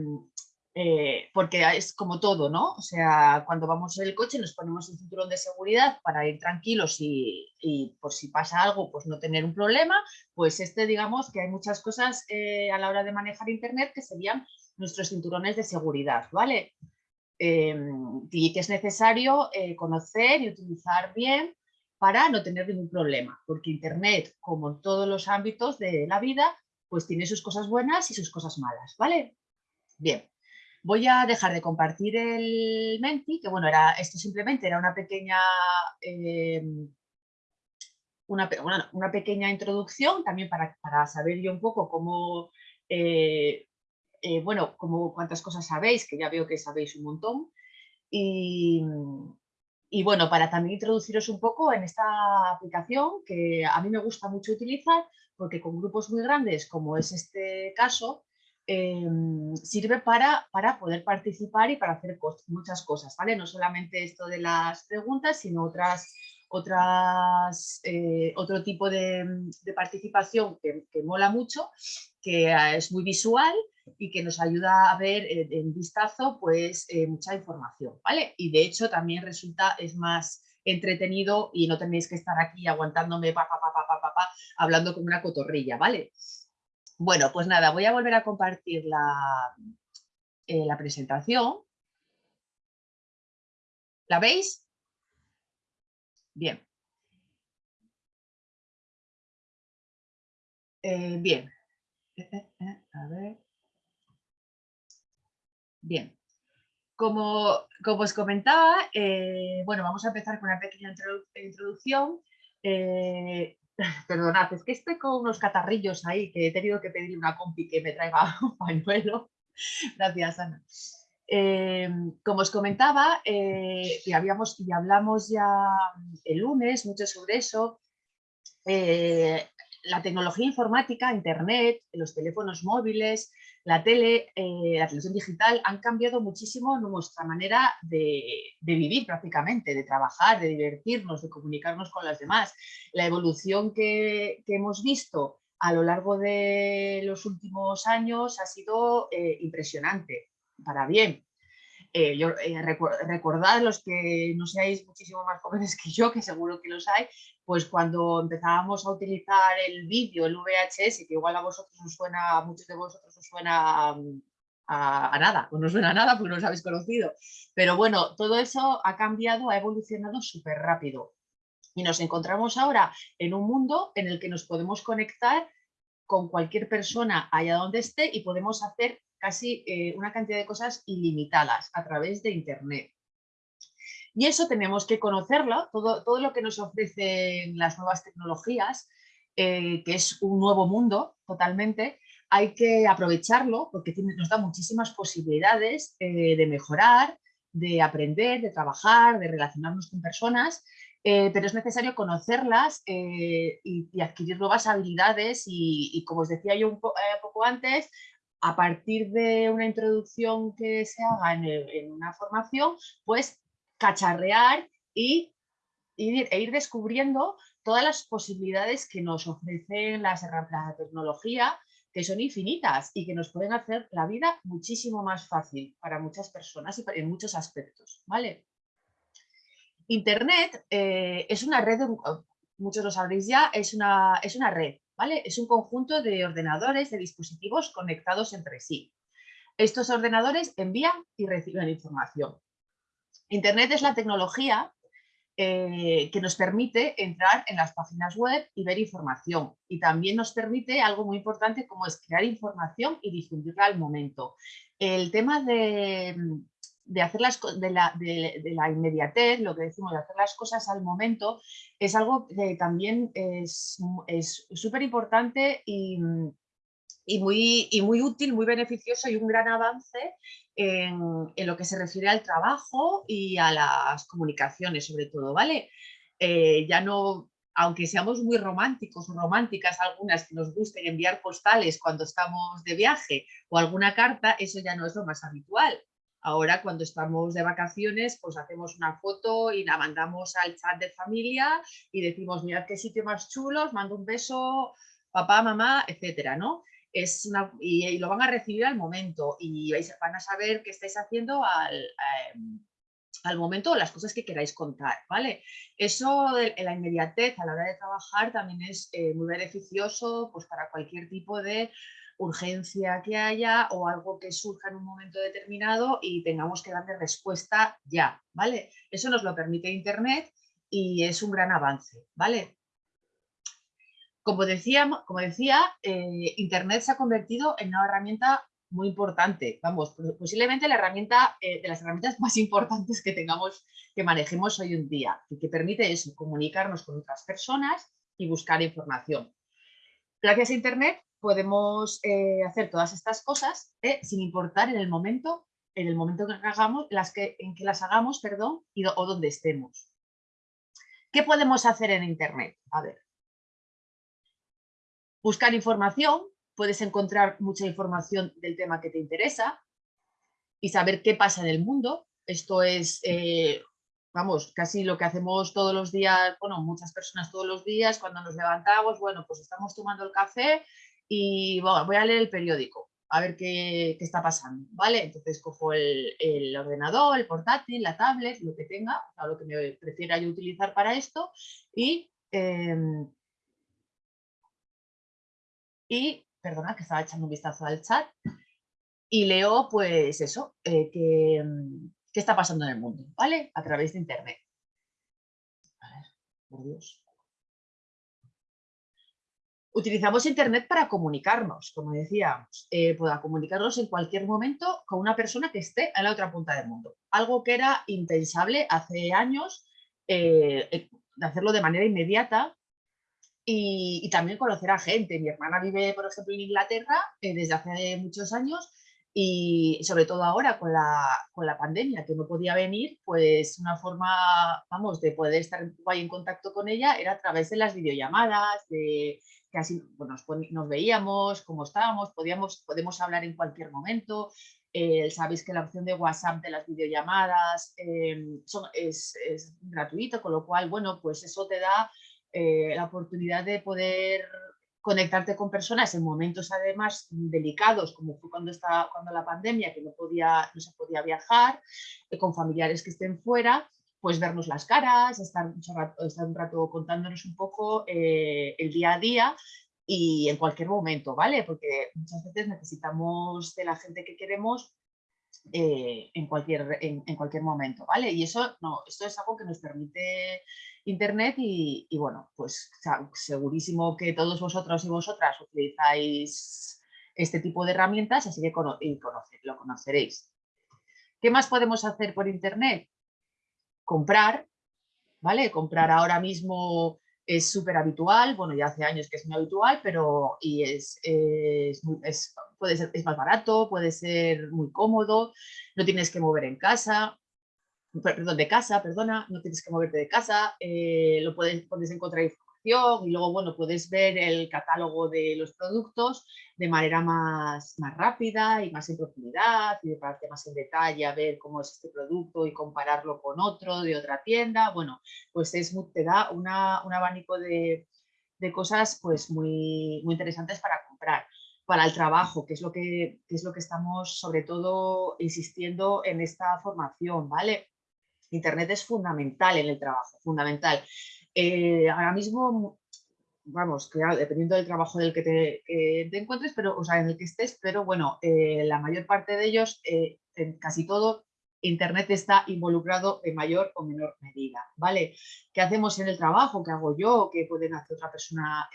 eh, porque es como todo, ¿no? O sea, cuando vamos en el coche nos ponemos un cinturón de seguridad para ir tranquilos y, y por si pasa algo, pues no tener un problema. Pues este, digamos que hay muchas cosas eh, a la hora de manejar Internet que serían nuestros cinturones de seguridad, ¿vale? Eh, y que es necesario eh, conocer y utilizar bien para no tener ningún problema, porque Internet, como en todos los ámbitos de la vida, pues tiene sus cosas buenas y sus cosas malas, ¿vale? Bien, voy a dejar de compartir el Menti, que bueno, era, esto simplemente era una pequeña, eh, una, una pequeña introducción también para, para saber yo un poco cómo, eh, eh, bueno, como cuántas cosas sabéis, que ya veo que sabéis un montón. Y, y bueno, para también introduciros un poco en esta aplicación que a mí me gusta mucho utilizar porque con grupos muy grandes, como es este caso, eh, sirve para, para poder participar y para hacer muchas cosas, ¿vale? No solamente esto de las preguntas, sino otras, otras, eh, otro tipo de, participación que, mola mucho, que eh, es muy visual y que nos ayuda a ver en vistazo pues eh, mucha información, ¿vale? Y de hecho también resulta, es más entretenido y no tenéis que estar aquí aguantándome pa, hablando como una cotorrilla, ¿vale? Bueno, pues nada, voy a volver a compartir la, eh, la presentación. ¿La veis? Bien. Eh, bien. A ver. Bien. Como, como os comentaba, eh, bueno, vamos a empezar con una pequeña introdu- introducción. Eh, perdonad, es que estoy con unos catarrillos ahí que he tenido que pedirle a una compi que me traiga un pañuelo. Gracias, Ana. Eh, como os comentaba, eh, y, habíamos, y hablamos ya el lunes mucho sobre eso, eh, la tecnología informática, Internet, los teléfonos móviles, la tele, la televisión digital han cambiado muchísimo nuestra manera de, vivir prácticamente, de trabajar, de divertirnos, de comunicarnos con los demás. La evolución que, hemos visto a lo largo de los últimos años ha sido impresionante para bien. Eh, yo, eh, recordad los que no seáis muchísimo más jóvenes que yo, que seguro que los hay, pues cuando empezábamos a utilizar el vídeo, el VHS, que igual a vosotros os suena, a muchos de vosotros suena mm, a, nada, pues no suena a nada porque no os habéis conocido. Pero bueno, todo eso ha cambiado, ha evolucionado súper rápido. Y nos encontramos ahora en un mundo en el que nos podemos conectar con cualquier persona allá donde esté y podemos hacer casi eh, una cantidad de cosas ilimitadas a través de Internet. Y eso tenemos que conocerlo, todo, todo lo que nos ofrecen las nuevas tecnologías, eh, que es un nuevo mundo totalmente, hay que aprovecharlo porque nos da muchísimas posibilidades eh, de mejorar, de aprender, de trabajar, de relacionarnos con personas, pero es necesario conocerlas y, adquirir nuevas habilidades y, como os decía yo un poco antes, a partir de una introducción que se haga en, una formación, pues cacharrear y, e ir descubriendo todas las posibilidades que nos ofrecen las de tecnología, que son infinitas y que nos pueden hacer la vida muchísimo más fácil para muchas personas y en muchos aspectos. ¿vale? Internet eh, es una red, muchos lo sabréis ya, es una, es una red es un conjunto de ordenadores, de dispositivos conectados entre sí. Estos ordenadores envían y reciben información. Internet es la tecnología eh, que nos permite entrar en las páginas web y ver información. Y también nos permite algo muy importante como es crear información y difundirla al momento. El tema de, de hacer las de la, de, la, inmediatez, lo que decimos, de hacer las cosas al momento, es algo que también es súper importante y, y, muy, y muy útil, muy beneficioso y un gran avance en, en, lo que se refiere al trabajo y a las comunicaciones sobre todo, ¿vale? Eh, ya no, aunque seamos muy románticos o románticas algunas que nos gusten enviar postales cuando estamos de viaje o alguna carta, eso ya no es lo más habitual. Ahora cuando estamos de vacaciones, pues hacemos una foto y la mandamos al chat de familia y decimos, mirad qué sitio más chulo, os mando un beso, papá, mamá, etcétera, ¿no? Es una, y, lo van a recibir al momento y vais, van a saber qué estáis haciendo al, em, al momento las cosas que queráis contar, ¿vale? Eso de la inmediatez a la hora de trabajar también es eh, muy beneficioso pues, para cualquier tipo de urgencia que haya o algo que surja en un momento determinado y tengamos que darle respuesta ya, ¿vale? Eso nos lo permite Internet y es un gran avance, ¿vale? Como decía, eh, Internet se ha convertido en una herramienta muy importante, vamos, posiblemente la herramienta eh, de las herramientas más importantes que tengamos, que manejemos hoy en día y que permite eso, comunicarnos con otras personas y buscar información. Gracias a Internet podemos eh, hacer todas estas cosas sin importar en el momento, en el momento que las en que las hagamos, perdón, o donde estemos. ¿Qué podemos hacer en Internet? A ver. Buscar información, puedes encontrar mucha información del tema que te interesa y saber qué pasa en el mundo. Esto es, eh, vamos, casi lo que hacemos todos los días, bueno, muchas personas todos los días, cuando nos levantamos, bueno, pues estamos tomando el café y voy a leer el periódico, a ver qué, está pasando, ¿vale? Entonces cojo el, ordenador, el portátil, la tablet, lo que tenga, o lo que me prefiera yo utilizar para esto y, em, y, perdona que estaba echando un vistazo al chat y leo pues eso, eh, qué está pasando en el mundo, ¿vale? A través de internet. A ver, por Dios. Utilizamos Internet para comunicarnos, como decíamos, eh, para comunicarnos en cualquier momento con una persona que esté en la otra punta del mundo. Algo que era impensable hace años, eh, eh, hacerlo de manera inmediata y, también conocer a gente. Mi hermana vive, por ejemplo, en Inglaterra desde hace muchos años Y sobre todo ahora con la, con la pandemia, que no podía venir, pues una forma, vamos, de poder estar guay en contacto con ella era a través de las videollamadas, de que así pues, nos, nos veíamos, cómo estábamos, podíamos, podemos hablar en cualquier momento. Eh, sabéis que la opción de WhatsApp de las videollamadas em, son- es, es gratuito, con lo cual, bueno, pues eso te da eh, la oportunidad de poder conectarte con personas en momentos además delicados, como fue cuando, estaba, cuando la pandemia, que no, podía, no se podía viajar, eh, con familiares que estén fuera, pues vernos las caras, estar, estar un rato contándonos un poco eh, el día a día y en cualquier momento, ¿vale? Porque muchas veces necesitamos de la gente que queremos en, cualquier, en, en cualquier momento, ¿vale? Y eso, no, esto es algo que nos permite Internet y, bueno, pues segurísimo que todos vosotros y vosotras utilizáis este tipo de herramientas, así que lo conoceréis. ¿Qué más podemos hacer por Internet? Comprar, ¿vale? Comprar ahora mismo es súper habitual, bueno, ya hace años que es muy habitual, pero y es, puede ser, es más barato, puede ser muy cómodo, no tienes que mover en casa, perdón, de casa, perdona, no tienes que moverte de casa, eh, lo puedes, puedes encontrar información y luego, bueno, puedes ver el catálogo de los productos de manera más, más rápida y más en profundidad y de pararte más en detalle a ver cómo es este producto y compararlo con otro de otra tienda. Bueno, pues es, te da una- un abanico de, de cosas pues muy, muy interesantes para comprar. Para el trabajo, que es, lo que, que es lo que estamos sobre todo insistiendo en esta formación, ¿vale? Internet es fundamental en el trabajo, fundamental. Eh, ahora mismo, vamos, claro, dependiendo del trabajo del que te, te encuentres, pero, o sea, en el que estés, pero bueno, eh, la mayor parte de ellos, eh, casi todo, Internet está involucrado en mayor o menor medida, ¿vale? ¿Qué hacemos en el trabajo? ¿Qué hago yo? ¿Qué pueden hacer otra persona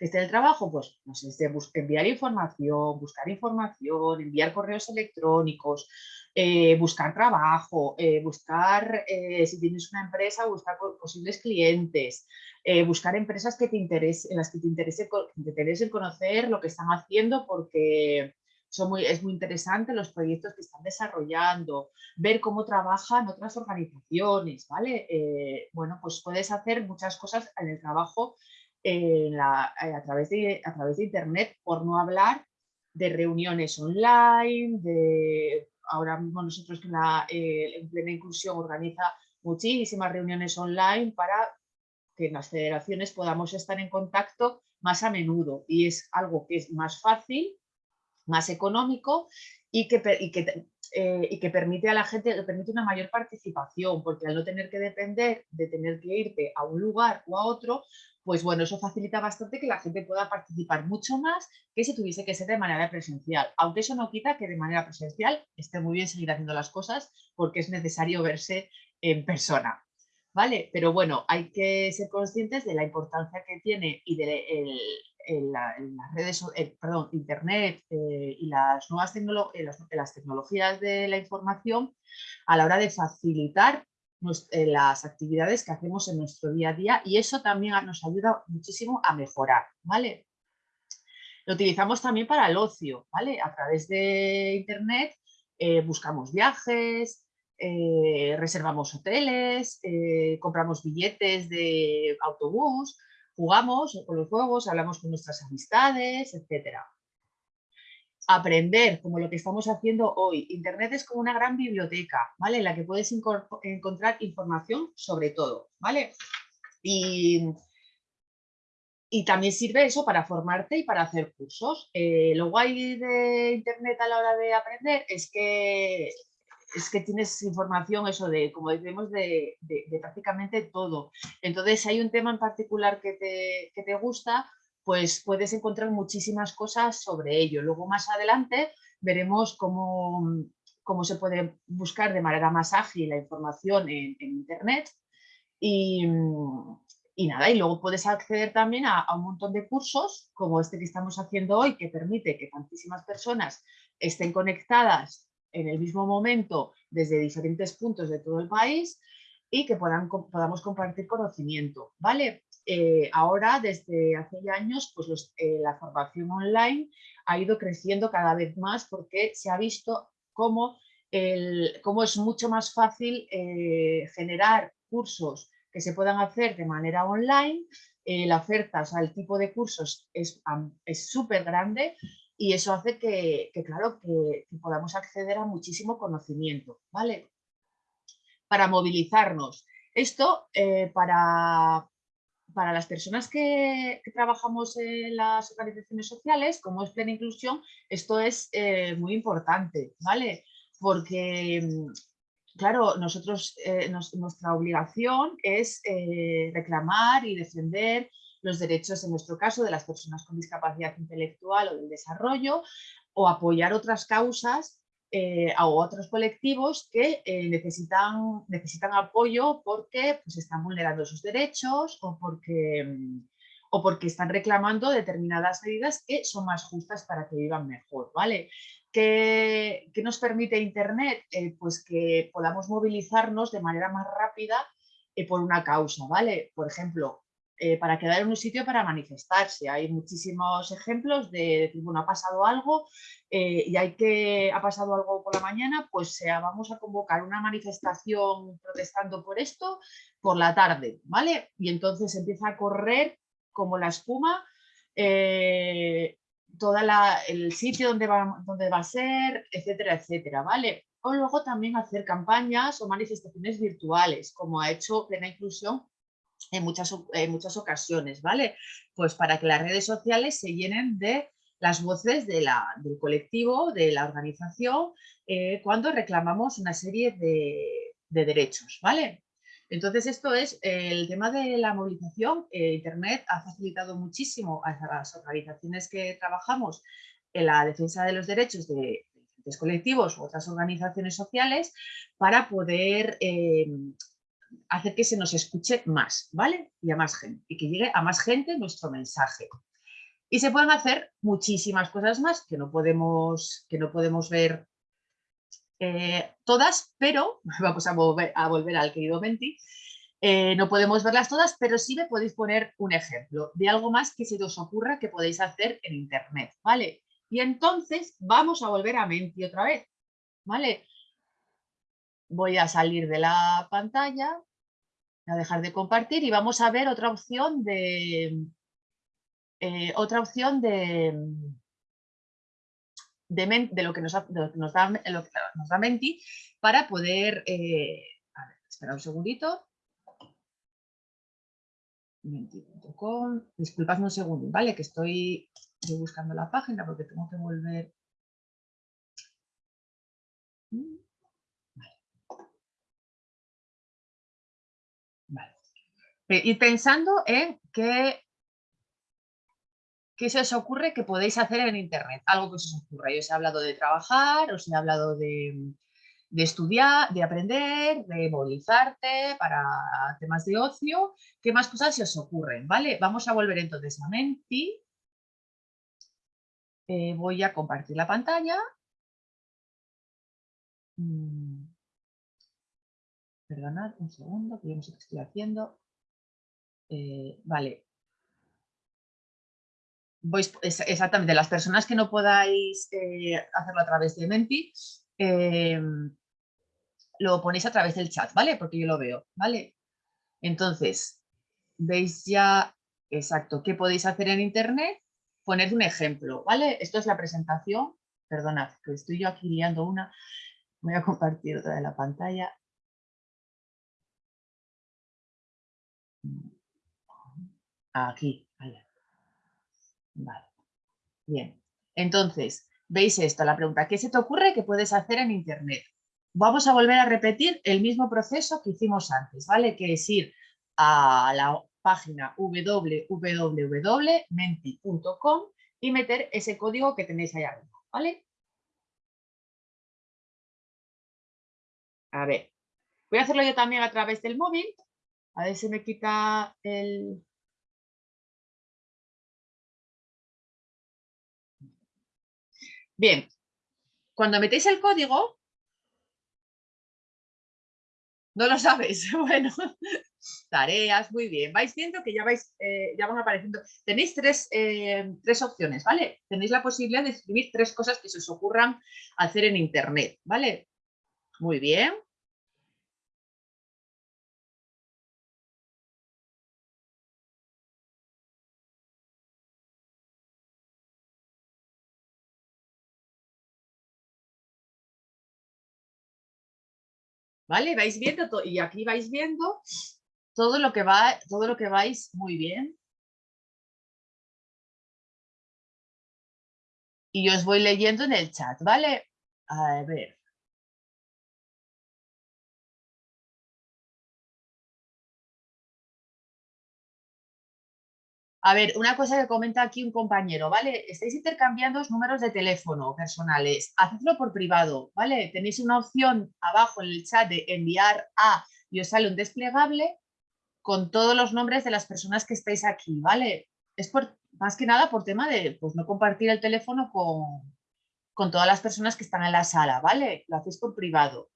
en el trabajo? Pues, no sé, enviar información, buscar información, enviar correos electrónicos, eh, buscar trabajo, eh, buscar, eh, si tienes una empresa, buscar po- posibles clientes, buscar empresas que te interese, en las que te interese, te interese conocer lo que están haciendo porque son muy, es muy interesante los proyectos que están desarrollando, ver cómo trabajan otras organizaciones, ¿vale? Bueno, pues puedes hacer muchas cosas en el trabajo en la- eh, a, través de, a través de Internet, por no hablar de reuniones online, de ahora mismo nosotros la, eh, en plena inclusión organiza muchísimas reuniones online para que las federaciones podamos estar en contacto más a menudo. Y es algo que es más fácil, más económico y que, y que, eh, y que permite a la gente, permite una mayor participación, porque al no tener que depender de tener que irte a un lugar o a otro, pues bueno, eso facilita bastante que la gente pueda participar mucho más que si tuviese que ser de manera presencial. Aunque eso no quita que de manera presencial esté muy bien seguir haciendo las cosas porque es necesario verse en persona. ¿Vale? Pero bueno, hay que ser conscientes de la importancia que tiene y de el- el- la- las redes, eh, perdón, Internet eh, y las nuevas eh, las, tecnologías de la información a la hora de facilitar las actividades que hacemos en nuestro día a día y eso también nos ayuda muchísimo a mejorar, ¿vale? Lo utilizamos también para el ocio, ¿vale? A través de Internet eh, buscamos viajes, eh, reservamos hoteles, eh, compramos billetes de autobús, jugamos con los juegos, hablamos con nuestras amistades, etcétera. Aprender, como lo que estamos haciendo hoy. Internet es como una gran biblioteca, ¿vale? En la que puedes encontrar información sobre todo, ¿vale? Y, y también sirve eso para formarte y para hacer cursos. Eh, lo guay de Internet a la hora de aprender es que, es que tienes información, eso de, como decimos, de, de- de prácticamente todo. Entonces, si hay un tema en particular que te, que te gusta, pues puedes encontrar muchísimas cosas sobre ello. Luego, más adelante, veremos cómo, cómo se puede buscar de manera más ágil la información en, Internet. Y, mm, y nada, y luego puedes acceder también a, a un montón de cursos, como este que estamos haciendo hoy, que permite que tantísimas personas estén conectadas en el mismo momento desde diferentes puntos de todo el país y que puedan, podamos compartir conocimiento, ¿vale? Eh, ahora, desde hace años, pues eh, la formación online ha ido creciendo cada vez más porque se ha visto cómo, el, cómo es mucho más fácil eh, generar cursos que se puedan hacer de manera online. la oferta, o sea, el tipo de cursos es súper grande y eso hace que, claro, que, podamos acceder a muchísimo conocimiento, ¿vale? Para movilizarnos. Esto para, para las personas que, trabajamos en las organizaciones sociales, como es plena inclusión, esto es eh, muy importante, ¿vale? Porque, mm, claro, nosotros, eh, nos- nuestra obligación es eh, reclamar y defender los derechos, en nuestro caso, de las personas con discapacidad intelectual o del desarrollo, o apoyar otras causas eh, a otros colectivos que eh, necesitan, necesitan apoyo porque pues, están vulnerando sus derechos o porque, mm, o porque están reclamando determinadas medidas que son más justas para que vivan mejor, ¿vale? ¿Qué, nos permite Internet? Eh, pues que podamos movilizarnos de manera más rápida por una causa, ¿vale? Por ejemplo, eh, para quedar en un sitio para manifestarse. Hay muchísimos ejemplos de decir, bueno, ha pasado algo eh, y hay que, ha pasado algo por la mañana, pues sea, vamos a convocar una manifestación protestando por esto por la tarde, ¿vale? Y entonces empieza a correr como la espuma eh, toda la, el sitio donde va, donde va a ser, etcétera, etcétera, ¿vale? O luego también hacer campañas o manifestaciones virtuales, como ha hecho Plena Inclusión en muchas, en muchas ocasiones, ¿vale? Pues para que las redes sociales se llenen de las voces del colectivo, de la organización, eh, cuando reclamamos una serie de, de derechos, ¿vale? Entonces esto es el tema de la movilización. eh, Internet ha facilitado muchísimo a las organizaciones que trabajamos en la defensa de los derechos de colectivos u otras organizaciones sociales para poder eh, hacer que se nos escuche más, ¿vale? Y a más gente, y que llegue a más gente nuestro mensaje. Y se pueden hacer muchísimas cosas más que no podemos, que no podemos ver eh, todas, pero vamos a volver, a volver al querido Menti. eh, no podemos verlas todas, pero sí me podéis poner un ejemplo de algo más que se os ocurra que podéis hacer en Internet, ¿vale? Y entonces vamos a volver a Menti otra vez, ¿vale? Voy a salir de la pantalla, a dejar de compartir y vamos a ver otra opción de eh, otra opción de, de, lo que nos, da, lo que nos da Menti para poder eh, a ver, espera un segundito Menti.com disculpadme un segundo, ¿vale? Que estoy buscando la página porque tengo que volver Pe- Ir pensando en qué, qué se os ocurre que podéis hacer en Internet. Algo que os ocurra. Yo os he hablado de trabajar, os he hablado de, de estudiar, de aprender, de movilizarte para temas de ocio. ¿Qué más cosas se os ocurren? ¿Vale? Vamos a volver entonces a Menti. Eh, voy a compartir la pantalla. Mm. Perdonad un segundo, que yo no sé qué estoy haciendo. Eh, vale. Exactamente, las personas que no podáis eh, hacerlo a través de Menti, eh, lo ponéis a través del chat, ¿vale? Porque yo lo veo, ¿vale? Entonces, veis ya, exacto, qué podéis hacer en Internet, poner un ejemplo, ¿vale? Esto es la presentación, perdonad, que estoy yo aquí liando una, voy a compartir otra de la pantalla. Aquí, allá. Vale. Bien. Entonces, veis esto, la pregunta, ¿qué se te ocurre que puedes hacer en Internet? Vamos a volver a repetir el mismo proceso que hicimos antes, ¿vale? Que es ir a la página www.menti.com y meter ese código que tenéis ahí arriba, ¿vale? A ver, voy a hacerlo yo también a través del móvil. A ver si me quita el... Bien, cuando metéis el código, No lo sabes. Bueno, tareas, muy bien. Vais viendo que ya vais, eh, ya van apareciendo. Tenéis tres, eh, tres opciones, ¿vale? Tenéis la posibilidad de escribir tres cosas que se os ocurran hacer en internet, ¿vale? Muy bien. ¿Vale? Vais viendo y aquí vais viendo todo lo que va, todo lo que vais muy bien. Y yo os voy leyendo en el chat, ¿vale? A ver. A ver, una cosa que comenta aquí un compañero, ¿vale? Estáis intercambiando números de teléfono personales. Hacedlo por privado, ¿vale? Tenéis una opción abajo en el chat de enviar a y os sale un desplegable con todos los nombres de las personas que estáis aquí, ¿vale? Es por, más que nada por tema de pues, no compartir el teléfono con, con todas las personas que están en la sala, ¿vale? Lo hacéis por privado.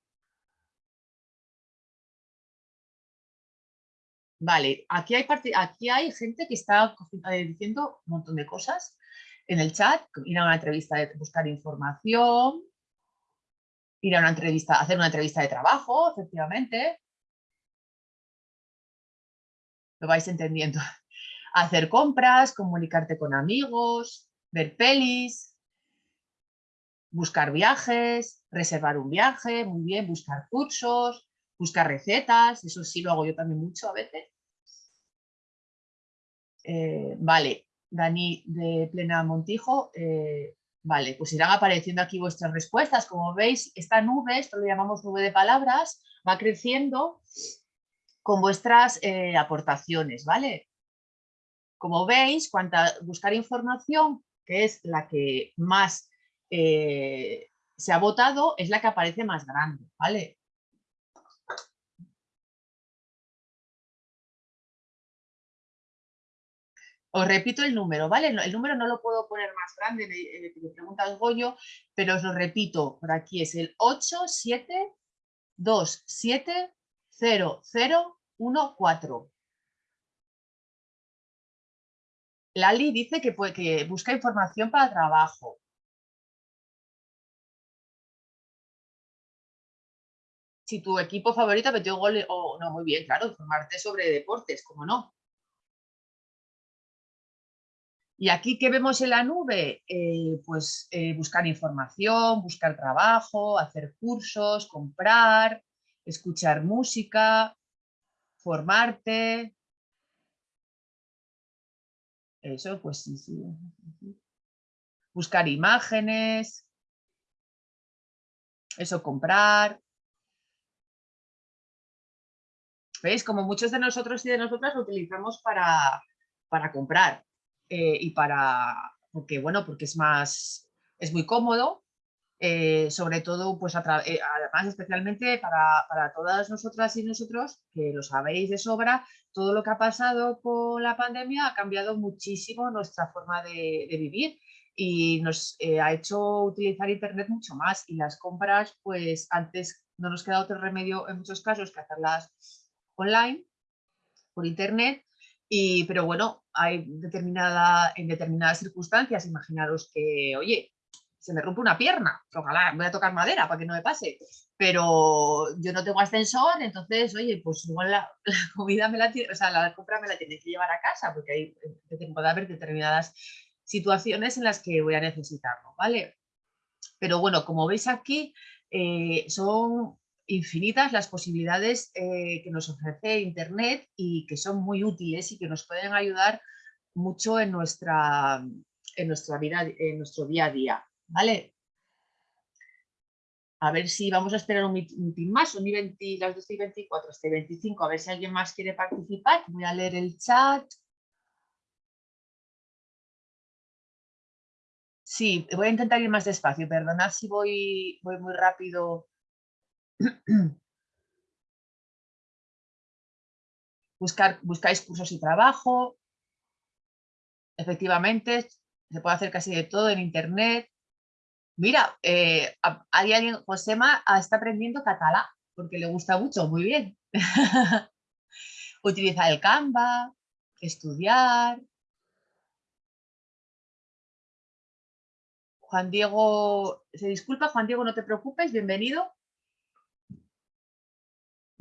Vale, aquí hay, aquí hay gente que está eh, diciendo un montón de cosas en el chat, ir a una entrevista de buscar información, ir a una entrevista, hacer una entrevista de trabajo, efectivamente. Lo vais entendiendo. Hacer compras, comunicarte con amigos, ver pelis, buscar viajes, reservar un viaje, muy bien, buscar cursos, buscar recetas, eso sí lo hago yo también mucho a veces. Eh, vale, Dani de Plena Montijo, eh, vale, pues irán apareciendo aquí vuestras respuestas. Como veis, esta nube, esto lo llamamos nube de palabras, va creciendo con vuestras eh, aportaciones, ¿vale? Como veis, cuanta buscar información, que es la que más se ha votado, es la que aparece más grande, ¿vale? Os repito el número, ¿vale? El número no lo puedo poner más grande, me, eh, me pregunta el Goyo, pero os lo repito, por aquí es el 87270014. Lali dice que, puede, que busca información para trabajo. Si tu equipo favorito metió gol, o no, muy bien, claro, informarte sobre deportes, como no. Y aquí, ¿qué vemos en la nube? Eh, pues eh, buscar información, buscar trabajo, hacer cursos, comprar, escuchar música, formarte. Eso, pues sí, sí. Buscar imágenes. Eso, comprar. ¿Veis? Como muchos de nosotros y de nosotras lo utilizamos para, para comprar eh, y para, porque bueno, porque es más, es muy cómodo, eh, sobre todo, pues eh, además especialmente para, para todas nosotras y nosotros, que lo sabéis de sobra, todo lo que ha pasado con la pandemia ha cambiado muchísimo nuestra forma de, de vivir y nos eh, ha hecho utilizar internet mucho más y las compras, pues antes no nos queda otro remedio en muchos casos que hacerlas online, por internet, pero bueno, hay determinada, en determinadas circunstancias, imaginaros que, oye, se me rompe una pierna, ojalá voy a tocar madera para que no me pase, pero yo no tengo ascensor, entonces, oye, pues igual la, comida me la o sea, la compra me la tiene que llevar a casa, porque hay, eh, puede haber determinadas situaciones en las que voy a necesitarlo, ¿vale? Pero bueno, como veis aquí, eh, son infinitas las posibilidades eh, que nos ofrece Internet y que son muy útiles y que nos pueden ayudar mucho en nuestra, en nuestra vida, en nuestro día a día, ¿vale? A ver si vamos a esperar un minutín más, son y 20, las 2 y 24, hasta y 25, a ver si alguien más quiere participar. Voy a leer el chat. Sí, voy a intentar ir más despacio, perdonad si voy, voy muy rápido. Buscar, buscáis cursos y trabajo. Efectivamente, se puede hacer casi de todo en internet. Mira, eh, alguien, Josema ah, está aprendiendo catalán. porque le gusta mucho, muy bien. Utilizar el Canva, estudiar. Juan Diego, se disculpa, Juan Diego, no te preocupes, bienvenido.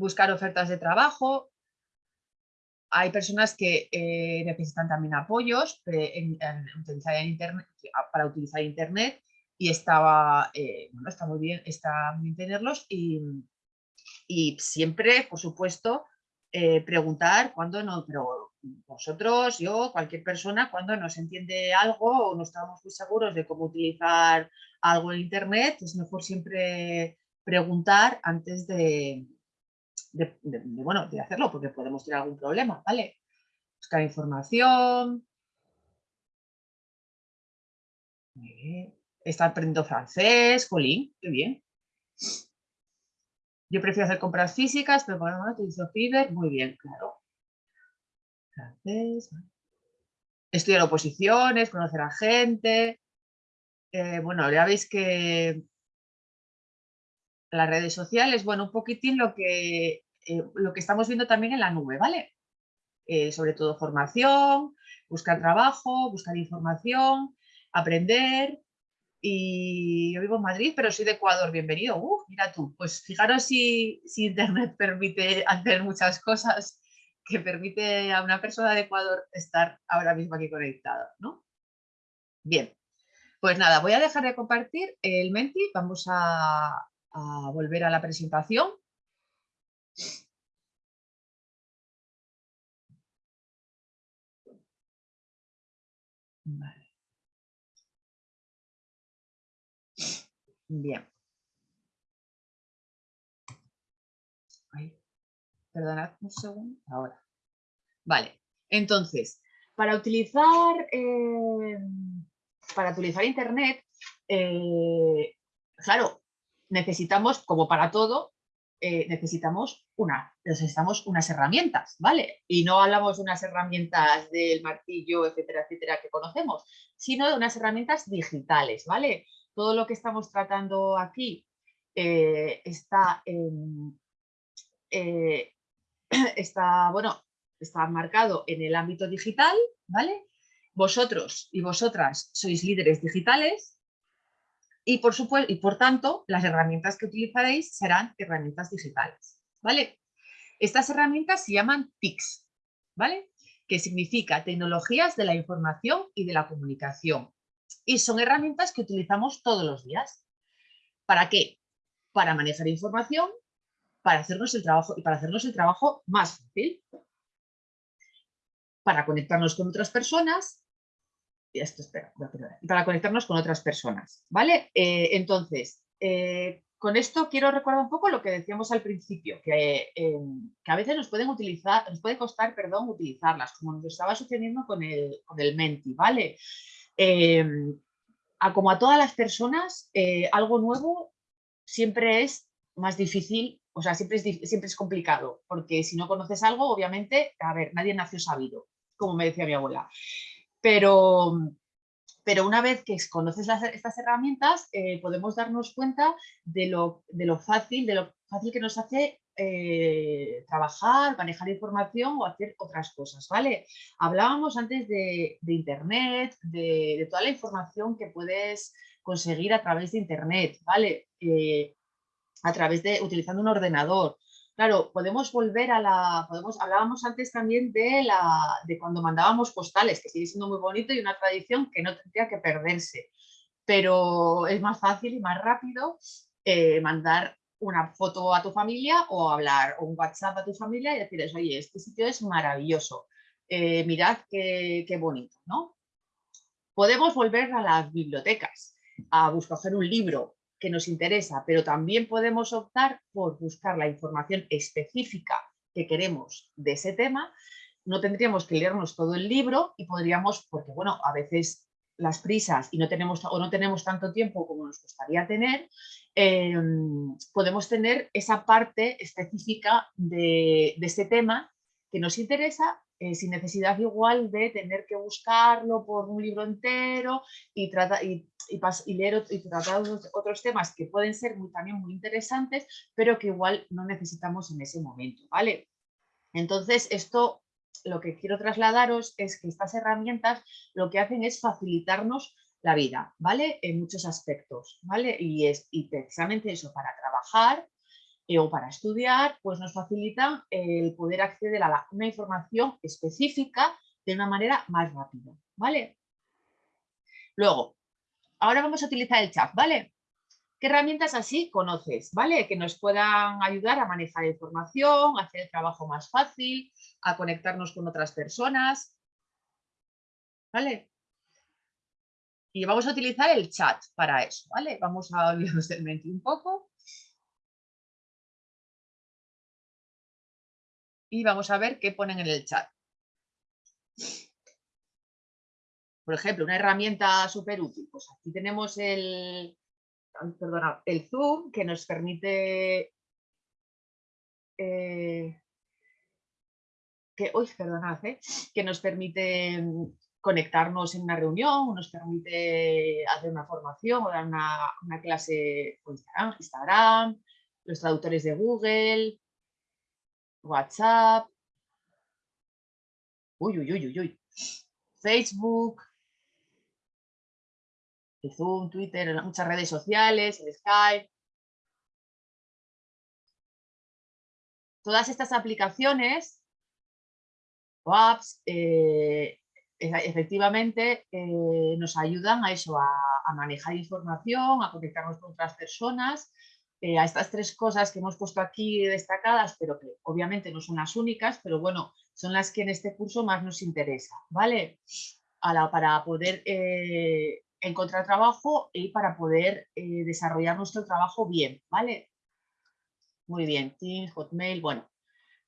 Buscar ofertas de trabajo. Hay personas que eh, necesitan también apoyos para utilizar Internet y estaba, eh, bueno, está muy bien, está bien tenerlos y, y siempre, por supuesto, eh, preguntar cuando no, pero vosotros, yo, cualquier persona, cuando no se entiende algo o no estamos muy seguros de cómo utilizar algo en Internet, es mejor siempre preguntar antes de, de- bueno, de hacerlo, porque podemos tener algún problema, ¿vale? Buscar información. Muy bien. Está aprendiendo francés, Colín, qué bien. Yo prefiero hacer compras físicas, pero momento utilizo Fiverr, muy bien, claro. Francés. Estudiar oposiciones, conocer a gente. Eh, bueno, ya veis que las redes sociales, bueno, un poquitín lo que, eh, lo que estamos viendo también en la nube, ¿vale? Eh, sobre todo formación, buscar trabajo, buscar información, aprender. Y yo vivo en Madrid, pero soy de Ecuador, bienvenido. Uh, mira tú, pues fijaros si, si Internet permite hacer muchas cosas que permite a una persona de Ecuador estar ahora mismo aquí conectada, ¿no? Bien, pues nada, voy a dejar de compartir el Menti, vamos a, a volver a la presentación. Bien. Perdonad un segundo. Ahora. Vale. Entonces, para utilizar, eh, para utilizar Internet, eh, claro, necesitamos, como para todo, eh, necesitamos, una, necesitamos unas herramientas, ¿vale? Y no hablamos de unas herramientas del martillo, etcétera, etcétera, que conocemos, sino de unas herramientas digitales, ¿vale? Todo lo que estamos tratando aquí eh, está, eh, está, bueno, está marcado en el ámbito digital, ¿vale? Vosotros y vosotras sois líderes digitales y por, supuesto, y por tanto las herramientas que utilizaréis serán herramientas digitales, ¿vale? Estas herramientas se llaman TICs, ¿vale? Que significa Tecnologías de la Información y de la Comunicación. Y son herramientas que utilizamos todos los días. ¿Para qué? Para manejar información, para hacernos el trabajo y para hacernos el trabajo más fácil. Para conectarnos con otras personas. Esto, espera, para conectarnos con otras personas, ¿vale? Eh, entonces, eh, con esto quiero recordar un poco lo que decíamos al principio, que, eh, que a veces nos pueden utilizar, nos puede costar, perdón, utilizarlas, como nos estaba sucediendo con el, con el Menti, ¿vale? Eh, a, como a todas las personas, eh, algo nuevo siempre es más difícil, o sea, siempre es, siempre es complicado, porque si no conoces algo, obviamente, a ver, nadie nació sabido, como me decía mi abuela. Pero, pero una vez que conoces estas herramientas, eh, podemos darnos cuenta de lo, de lo fácil, de lo fácil que nos hace eh, trabajar, manejar información o hacer otras cosas, ¿vale? Hablábamos antes de, Internet, de, de toda la información que puedes conseguir a través de Internet, ¿vale? Eh, a través de, utilizando un ordenador. Claro, podemos volver a la, podemos, hablábamos antes también de, la, de cuando mandábamos postales, que sigue siendo muy bonito y una tradición que no tendría que perderse, pero es más fácil y más rápido eh, mandar una foto a tu familia o hablar o un WhatsApp a tu familia y decirles, oye, este sitio es maravilloso, eh, mirad qué, qué bonito, ¿no? Podemos volver a las bibliotecas, a buscar un libro que nos interesa, pero también podemos optar por buscar la información específica que queremos de ese tema. No tendríamos que leernos todo el libro y podríamos, porque bueno, a veces las prisas y no tenemos o no tenemos tanto tiempo como nos gustaría tener, eh, podemos tener esa parte específica de, de tema que nos interesa eh, sin necesidad igual de tener que buscarlo por un libro entero y, trata- y, y leer y tratar otros, otros temas que pueden ser muy, también muy interesantes, pero que igual no necesitamos en ese momento, ¿vale? Entonces, esto lo que quiero trasladaros es que estas herramientas lo que hacen es facilitarnos la vida, ¿vale? En muchos aspectos, ¿vale? Y, es, y precisamente eso, para trabajar o para estudiar, pues nos facilitan el poder acceder a la- una información específica de una manera más rápida, ¿vale? Luego, ahora vamos a utilizar el chat, ¿vale? ¿Qué herramientas así conoces, ¿vale? Que nos puedan ayudar a manejar información, a hacer el trabajo más fácil, a conectarnos con otras personas, ¿vale? Y vamos a utilizar el chat para eso, ¿vale? Vamos a olvidarnos del mente un poco. Y vamos a ver qué ponen en el chat. Por ejemplo, una herramienta súper útil. Pues aquí tenemos el, perdona, el Zoom que nos permite eh, que, uy, perdonad, eh, que nos permite mm, conectarnos en una reunión, nos permite hacer una formación o dar una, una clase por Instagram, Instagram, los traductores de Google, WhatsApp, uy, uy, uy, uy, uy, Facebook, Zoom, Twitter, muchas redes sociales, Skype. Todas estas aplicaciones o apps eh, efectivamente eh, nos ayudan a eso, a, a manejar información, a conectarnos con otras personas, eh, a estas tres cosas que hemos puesto aquí destacadas, pero que obviamente no son las únicas, pero bueno, son las que en este curso más nos interesa, ¿vale? A la- para poder eh, encontrar trabajo y para poder eh, desarrollar nuestro trabajo bien, ¿vale? Muy bien, Teams, Hotmail, bueno,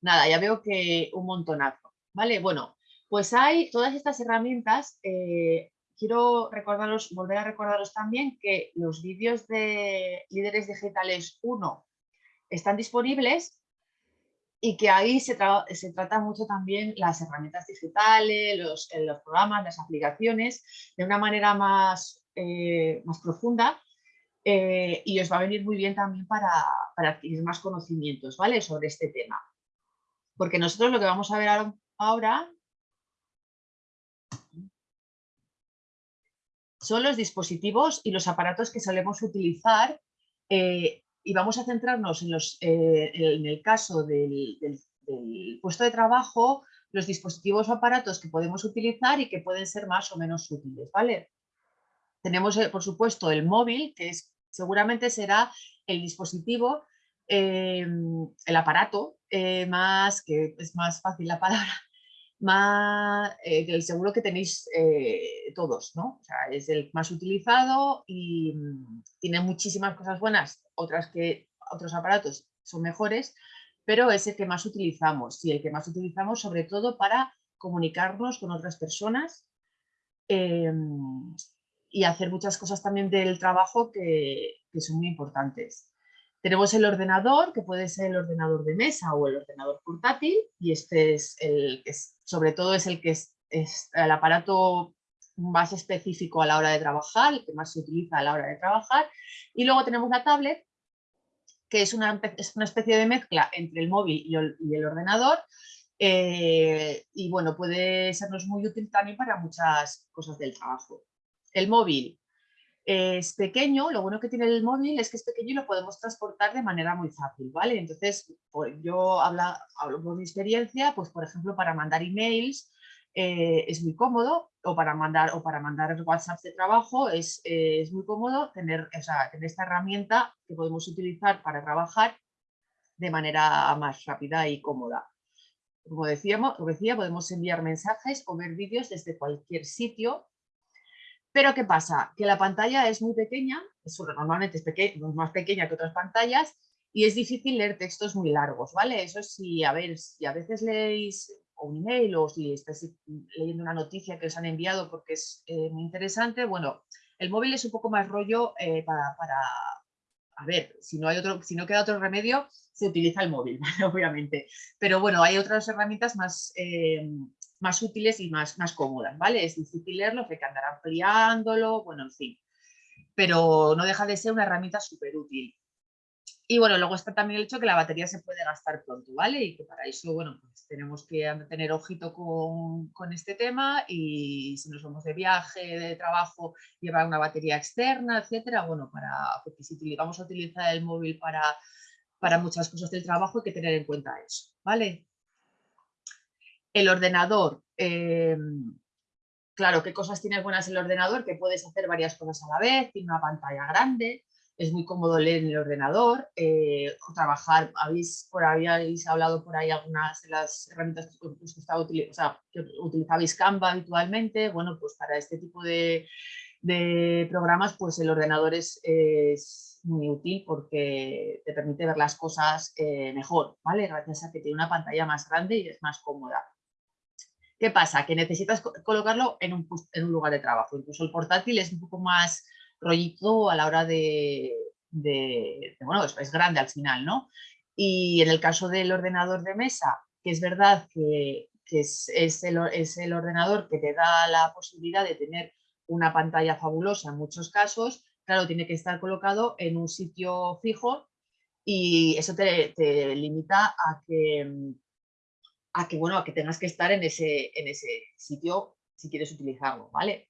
nada, ya veo que un montonazo, ¿vale? Bueno, pues hay todas estas herramientas. Quiero recordaros, volver a recordaros también que los vídeos de Líderes Digitales 1 están disponibles y que ahí se, tra- trata mucho también las herramientas digitales, los, eh, los programas, las aplicaciones, de una manera más, eh, más profunda eh, y os va a venir muy bien también para, para adquirir más conocimientos ¿vale? sobre este tema. Porque nosotros lo que vamos a ver ahora- son los dispositivos y los aparatos que solemos utilizar eh, y vamos a centrarnos en, los, eh, en el caso del, puesto de trabajo, los dispositivos o aparatos que podemos utilizar y que pueden ser más o menos útiles, ¿vale? Tenemos, eh, por supuesto, el móvil, que es, seguramente será el dispositivo, el aparato más, que es más fácil la palabra, más, eh, que seguro que tenéis eh, todos, ¿no? O sea, es el más utilizado y mm, tiene muchísimas cosas buenas, otras que otros aparatos son mejores, pero es el que más utilizamos y el que más utilizamos sobre todo para comunicarnos con otras personas em, y hacer muchas cosas también del trabajo que, que son muy importantes. Tenemos el ordenador, que puede ser el ordenador de mesa o el ordenador portátil, y este es el que es, sobre todo es el que es, el aparato más específico a la hora de trabajar, el que más se utiliza a la hora de trabajar. Y luego tenemos la tablet, que es una, es una especie de mezcla entre el móvil y el, y el ordenador. eh, y bueno, puede sernos muy útil también para muchas cosas del trabajo. El móvil es pequeño, lo bueno que tiene el móvil es que es pequeño y lo podemos transportar de manera muy fácil, ¿vale? Entonces, pues, yo hablo por mi experiencia, pues por ejemplo, para mandar emails eh, es muy cómodo, o para mandar, o para mandar WhatsApp de trabajo es, eh, es muy cómodo tener, o sea, tener esta herramienta que podemos utilizar para trabajar de manera más rápida y cómoda. Como decíamos, como decía, podemos enviar mensajes o ver vídeos desde cualquier sitio pero ¿qué pasa? Que la pantalla es muy pequeña, es, normalmente es más pequeña que otras pantallas y es difícil leer textos muy largos, ¿vale? Eso sí, a ver, si a veces leéis un email o si estáis leyendo una noticia que os han enviado porque es eh, muy interesante, bueno, el móvil es un poco más rollo eh, para, para- a ver, si no, hay otro, si no queda otro remedio, se utiliza el móvil, ¿vale? obviamente. Pero bueno, hay otras herramientas más, eh, más útiles y más, más cómodas, ¿vale? Es difícil leerlo, hay que andar ampliándolo, bueno, en fin. Pero no deja de ser una herramienta súper útil. Y bueno, luego está también el hecho que la batería se puede gastar pronto, ¿vale? Y que para eso, bueno, pues tenemos que tener ojito con, con este tema y si nos vamos de viaje, de trabajo, llevar una batería externa, etcétera, bueno, para, porque si vamos a utilizar el móvil para, para muchas cosas del trabajo hay que tener en cuenta eso, ¿vale? El ordenador, eh, claro, ¿qué cosas tiene buenas el ordenador? Que puedes hacer varias cosas a la vez, tiene una pantalla grande, es muy cómodo leer en el ordenador, eh, trabajar, habéis, por, habéis hablado por ahí algunas de las herramientas que, que, o sea, utilizabais Canva habitualmente, bueno, pues para este tipo de, programas, pues el ordenador es, es, muy útil porque te permite ver las cosas eh, mejor, ¿vale? Gracias a que tiene una pantalla más grande y es más cómoda. ¿Qué pasa? Que necesitas colocarlo en un, en un lugar de trabajo, incluso el portátil es un poco más rollito a la hora de, bueno, es, grande al final, ¿no? Y en el caso del ordenador de mesa, que es verdad que, que es, es, el, es, el, ordenador que te da la posibilidad de tener una pantalla fabulosa en muchos casos, claro, tiene que estar colocado en un sitio fijo y eso te, te limita a que, a que, bueno, a que tengas que estar en ese, en ese sitio si quieres utilizarlo, ¿vale?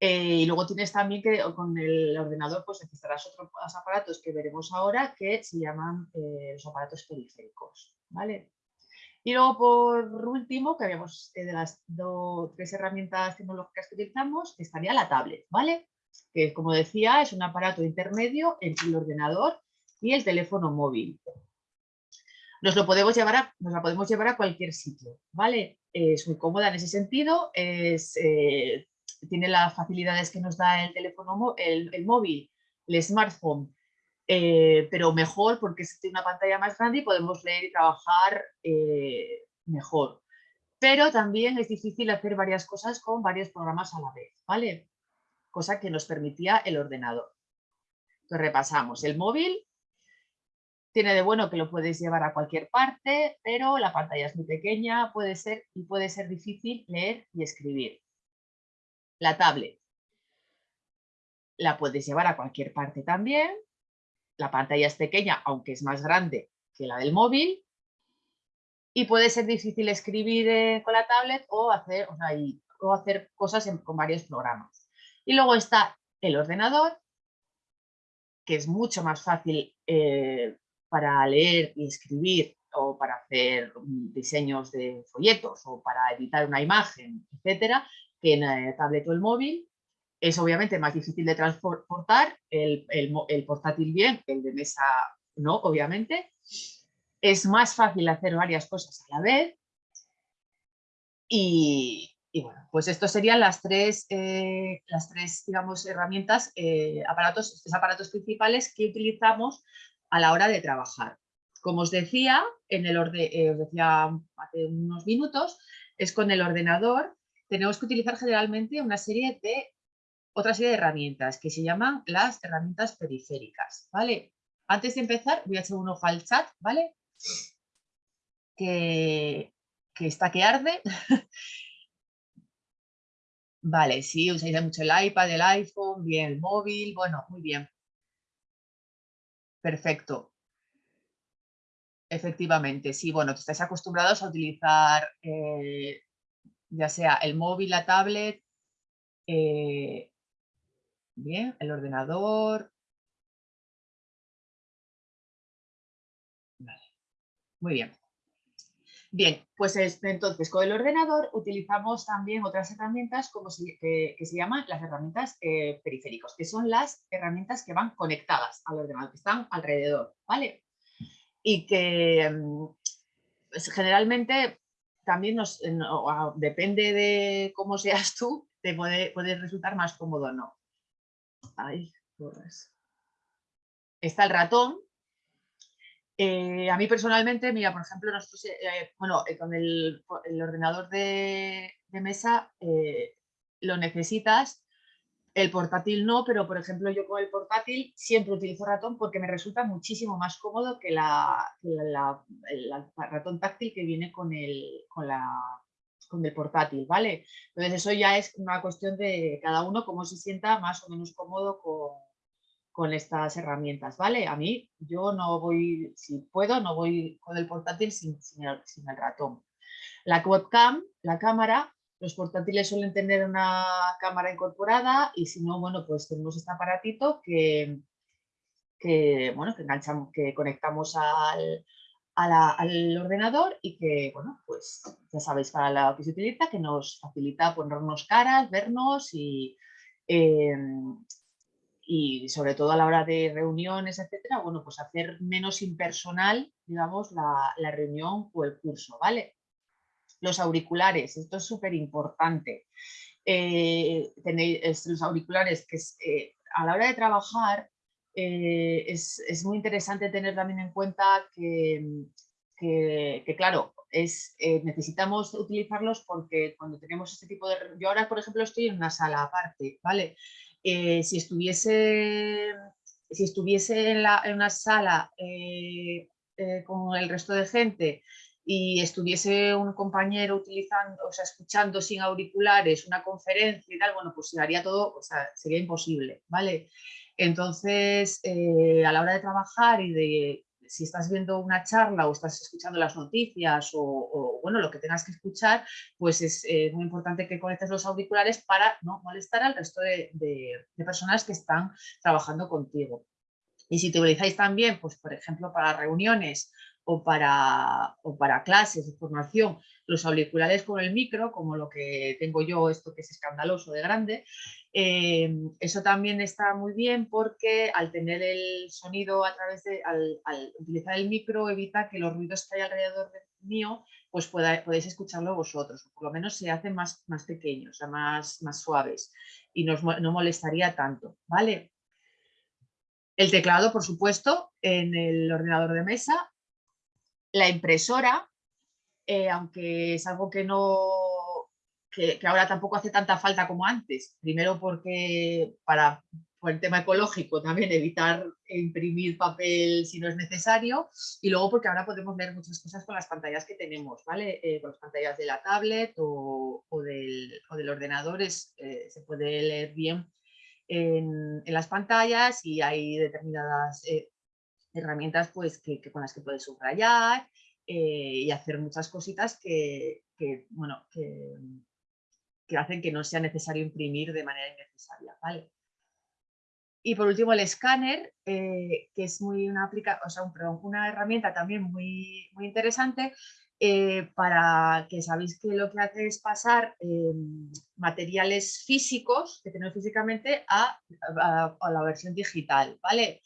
Eh, y luego tienes también que con el ordenador pues necesitarás otros aparatos que veremos ahora que se llaman eh, los aparatos periféricos. ¿vale? Y luego por último, que habíamos eh, de las dos, tres herramientas tecnológicas que utilizamos, estaría la tablet, ¿vale? Que como decía es un aparato intermedio entre el ordenador y el teléfono móvil. Nos, lo podemos llevar nos la podemos llevar a cualquier sitio, ¿vale? Es muy cómoda en ese sentido, es tiene las facilidades que nos da el teléfono, el, el móvil, el smartphone, eh, pero mejor porque tiene una pantalla más grande y podemos leer y trabajar eh, mejor. Pero también es difícil hacer varias cosas con varios programas a la vez, ¿vale? Cosa que nos permitía el ordenador. Entonces repasamos, el móvil tiene de bueno que lo puedes llevar a cualquier parte, pero la pantalla es muy pequeña puede ser, y puede ser difícil leer y escribir. La tablet la puedes llevar a cualquier parte también. La pantalla es pequeña, aunque es más grande que la del móvil. Y puede ser difícil escribir eh, con la tablet o hacer, o hacer cosas con varios programas. Y luego está el ordenador, que es mucho más fácil eh, para leer y escribir o para hacer mm, diseños de folletos o para editar una imagen, etcétera, que en la tablet o el móvil. Es obviamente más difícil de transportar, el, el, portátil bien, el de mesa no, obviamente. Es más fácil hacer varias cosas a la vez. Y, y bueno, pues estos serían las tres, eh, las tres digamos, herramientas, eh, aparatos, tres aparatos principales que utilizamos a la hora de trabajar. Como os decía, en el orden, eh, os decía hace unos minutos, es con el ordenador tenemos que utilizar generalmente una serie de, otra serie de herramientas que se llaman las herramientas periféricas, ¿vale? Antes de empezar voy a echar un ojo al chat, ¿vale? Que, que está que arde. vale, sí, usáis mucho el iPad, el iPhone, bien, el móvil, bueno, muy bien. Perfecto. Efectivamente, sí, bueno, estáis acostumbrados a utilizar eh, ya sea el móvil, la tablet, eh, bien, el ordenador. Muy bien. Bien, pues entonces con el ordenador utilizamos también otras herramientas como que, se llaman las herramientas eh, periféricos, que son las herramientas que van conectadas al ordenador, que están alrededor, ¿vale? Y que mm, generalmente también nos, depende de cómo seas tú, te puede, puede resultar más cómodo o no. Está el ratón. Eh, a mí personalmente, mira, por ejemplo, nosotros, eh, eh, bueno, con el, ordenador de, mesa lo necesitas el portátil no, pero por ejemplo yo con el portátil siempre utilizo ratón porque me resulta muchísimo más cómodo que la, el ratón táctil que viene con el, con, con el portátil, ¿vale? Entonces eso ya es una cuestión de cada uno cómo se sienta más o menos cómodo con, con estas herramientas, ¿vale? A mí, yo no voy, si puedo, no voy con el portátil sin, sin el, sin el ratón. La webcam, la cámara, los portátiles suelen tener una cámara incorporada y si no, bueno, pues tenemos este aparatito que, que, bueno, que enganchamos, que conectamos al, a la- al ordenador y que, bueno, pues ya sabéis para lo que se utiliza, que nos facilita ponernos caras, vernos y, em, y sobre todo a la hora de reuniones, etcétera, bueno, pues hacer menos impersonal, digamos, la, la reunión o el curso, ¿vale? Los auriculares, esto es súper importante. Eh, tenéis los auriculares que eh, a la hora de trabajar eh, es, es muy interesante tener también en cuenta que, que- que, claro, es, necesitamos utilizarlos porque cuando tenemos este tipo de... Yo ahora, por ejemplo, estoy en una sala aparte, ¿vale? Eh, si estuviese, si estuviese en, una sala eh, eh, con el resto de gente y estuviese un compañero utilizando, o sea, escuchando sin auriculares una conferencia y tal, bueno, pues se haría todo, o sea, sería imposible, ¿vale? Entonces, a la hora de trabajar y de si estás viendo una charla o estás escuchando las noticias o, bueno, lo que tengas que escuchar, pues es eh, muy importante que conectes los auriculares para no molestar al resto de personas que están trabajando contigo. Y si te utilizáis también, pues por ejemplo, para reuniones o para, o para clases de formación, los auriculares con el micro, como lo que tengo yo, esto que es escandaloso de grande, eh, eso también está muy bien porque al tener el sonido a través de, al, utilizar el micro evita que los ruidos que hay alrededor de mío pues pueda, podéis escucharlo vosotros, por lo menos se hacen más, más pequeños, o sea, más, más suaves y no, no molestaría tanto, ¿vale? El teclado, por supuesto, en el ordenador de mesa, la impresora, eh, aunque es algo que no que, ahora tampoco hace tanta falta como antes. Primero porque para por el tema ecológico también evitar imprimir papel si no es necesario y luego porque ahora podemos ver muchas cosas con las pantallas que tenemos, ¿vale? Eh, con las pantallas de la tablet o, del, o del ordenador es, eh, se puede leer bien en, en las pantallas y hay determinadas herramientas pues, que, con las que puedes subrayar eh, y hacer muchas cositas que, bueno, que, hacen que no sea necesario imprimir de manera innecesaria. ¿vale? Y por último el escáner, eh, que es muy una, aplica o sea, un, una herramienta también muy, muy interesante eh, para que sabéis que lo que hace es pasar materiales físicos que tenemos físicamente a, a- a la versión digital, ¿vale?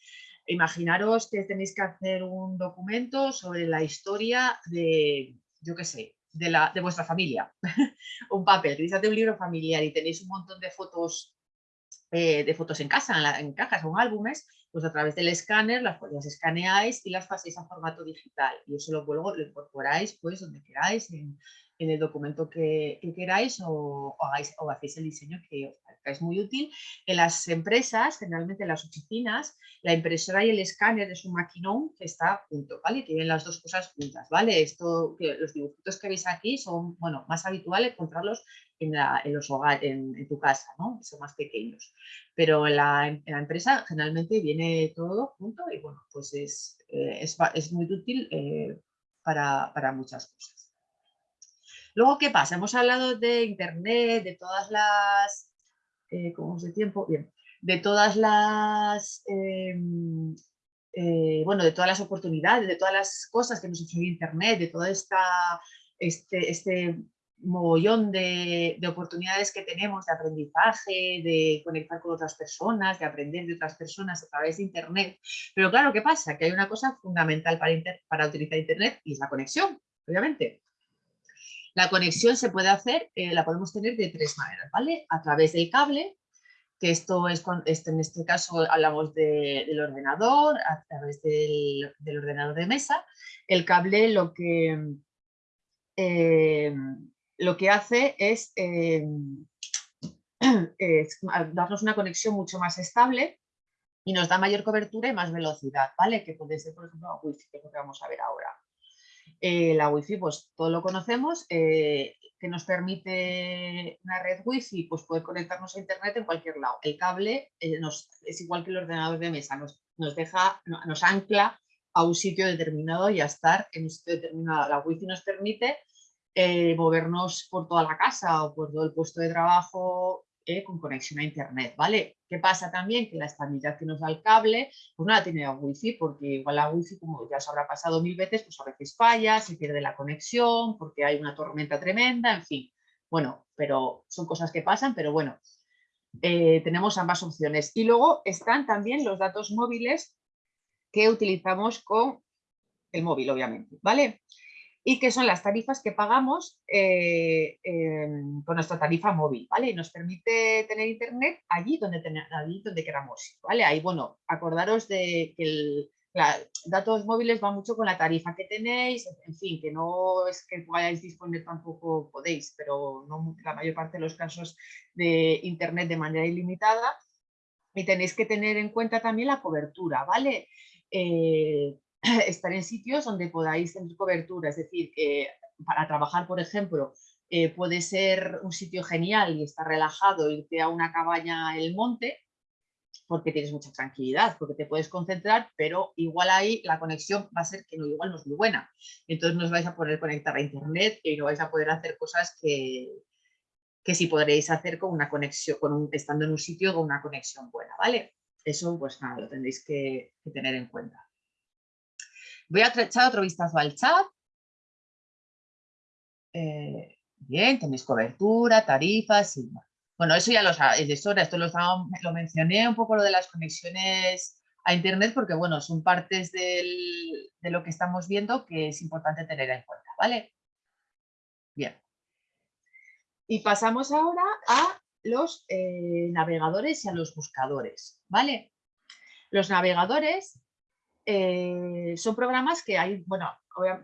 Imaginaros que tenéis que hacer un documento sobre la historia de, yo qué sé, de, la, de vuestra familia, un papel, queréis hacer un libro familiar y tenéis un montón de fotos eh, de fotos en casa, en, cajas o en álbumes, pues a través del escáner las, las escaneáis y las paséis a formato digital. Y eso lo, luego lo incorporáis pues donde queráis, en el documento que, que queráis o, hagáis, o hacéis el diseño que os parezca. Es muy útil. En las empresas, generalmente en las oficinas, la impresora y el escáner es un maquinón que está junto, ¿vale? Tienen las dos cosas juntas, ¿vale? Esto, que los dibujitos que veis aquí son, bueno, más habitual encontrarlos en, la- en los hogares, en, tu casa, ¿no? Son más pequeños. Pero en la, empresa generalmente viene todo junto y, bueno, pues es, eh, es, es muy útil eh, para, para muchas cosas. Luego, ¿qué pasa? Hemos hablado de internet, de todas las, eh, ¿cómo es de tiempo? Bien, de todas las, em, eh, bueno, de todas las oportunidades, de todas las cosas que nos ofrece internet, de toda esta, este, este mogollón de, de oportunidades que tenemos de aprendizaje, de conectar con otras personas, de aprender de otras personas a través de internet. Pero claro, ¿qué pasa? Que hay una cosa fundamental para, para utilizar internet y es la conexión, obviamente. La conexión se puede hacer, eh, la podemos tener de tres maneras, ¿vale? A través del cable, que esto es, cuan- este, en este caso hablamos de- del ordenador, a través del, ordenador de mesa. El cable lo que, eh, lo que hace es, eh, es darnos una conexión mucho más estable y nos da mayor cobertura y más velocidad, ¿vale? Que puede ser, por ejemplo, que es lo que vamos a ver ahora. Eh, la wifi, pues todo lo conocemos, eh, que nos permite una red wifi, pues poder conectarnos a internet en cualquier lado. El cable eh, nos, es igual que el ordenador de mesa, nos, nos deja, no- nos ancla a un sitio determinado y a estar en un sitio determinado. La wifi nos permite eh, movernos por toda la casa o por todo el puesto de trabajo eh, con conexión a internet, ¿vale? ¿Qué pasa también? Que la estabilidad que nos da el cable, pues no la tiene la wifi, porque igual la wifi, como ya os habrá pasado mil veces, pues a veces falla, se pierde la conexión, porque hay una tormenta tremenda, en fin. Bueno, pero son cosas que pasan, pero bueno, eh, tenemos ambas opciones. Y luego están también los datos móviles que utilizamos con el móvil, obviamente, ¿vale? Y que son las tarifas que pagamos eh, em, con nuestra tarifa móvil, ¿vale? Y nos permite tener internet allí donde, allí donde queramos, ¿vale? Ahí, bueno, acordaros de que el, datos móviles va mucho con la tarifa que tenéis, en fin, que no es que podáis disponer tampoco podéis, pero no la mayor parte de los casos de internet de manera ilimitada. Y tenéis que tener en cuenta también la cobertura, ¿vale? Eh, estar en sitios donde podáis tener cobertura, es decir, que para trabajar, por ejemplo, eh, puede ser un sitio genial y estar relajado, irte a una cabaña en el monte, porque tienes mucha tranquilidad, porque te puedes concentrar, pero igual ahí la conexión va a ser que no, igual no es muy buena. Entonces no os vais a poder conectar a internet y no vais a poder hacer cosas que, que sí podréis hacer con una conexión, con un, estando en un sitio con una conexión buena, ¿vale? Eso pues nada, lo tendréis que, que tener en cuenta. Voy a echar otro vistazo al chat. Eh, bien, tenéis cobertura, tarifas. bueno. Eso ya lo sabéis de sobra, esto lo, mencioné un poco lo de las conexiones a internet porque bueno, son partes de lo que estamos viendo que es importante tener en cuenta, ¿vale? Bien. Y pasamos ahora a los eh, navegadores y a los buscadores, ¿vale? Los navegadores eh, son programas que hay, bueno,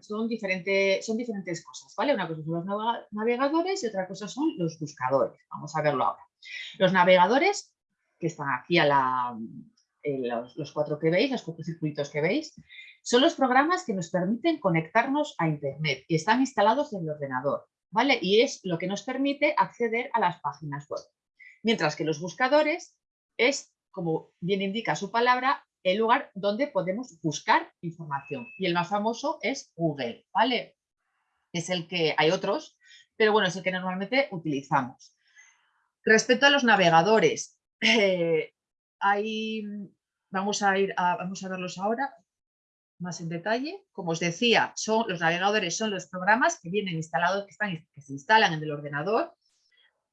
son, son diferentes cosas, ¿vale? Una cosa son los navega- navegadores y otra cosa son los buscadores. Vamos a verlo ahora. Los navegadores, que están aquí a la, los, los cuatro que veis, los cuatro circuitos que veis, son los programas que nos permiten conectarnos a Internet y están instalados en el ordenador, ¿vale? Y es lo que nos permite acceder a las páginas web. Mientras que los buscadores es, como bien indica su palabra, el lugar donde podemos buscar información. Y el más famoso es Google, ¿vale? Es el que, hay otros, pero bueno, es el que normalmente utilizamos. Respecto a los navegadores, eh, hay, vamos, a ir vamos a verlos ahora más en detalle. Como os decía, son, los navegadores son los programas que vienen instalados, que, están, que se instalan en el ordenador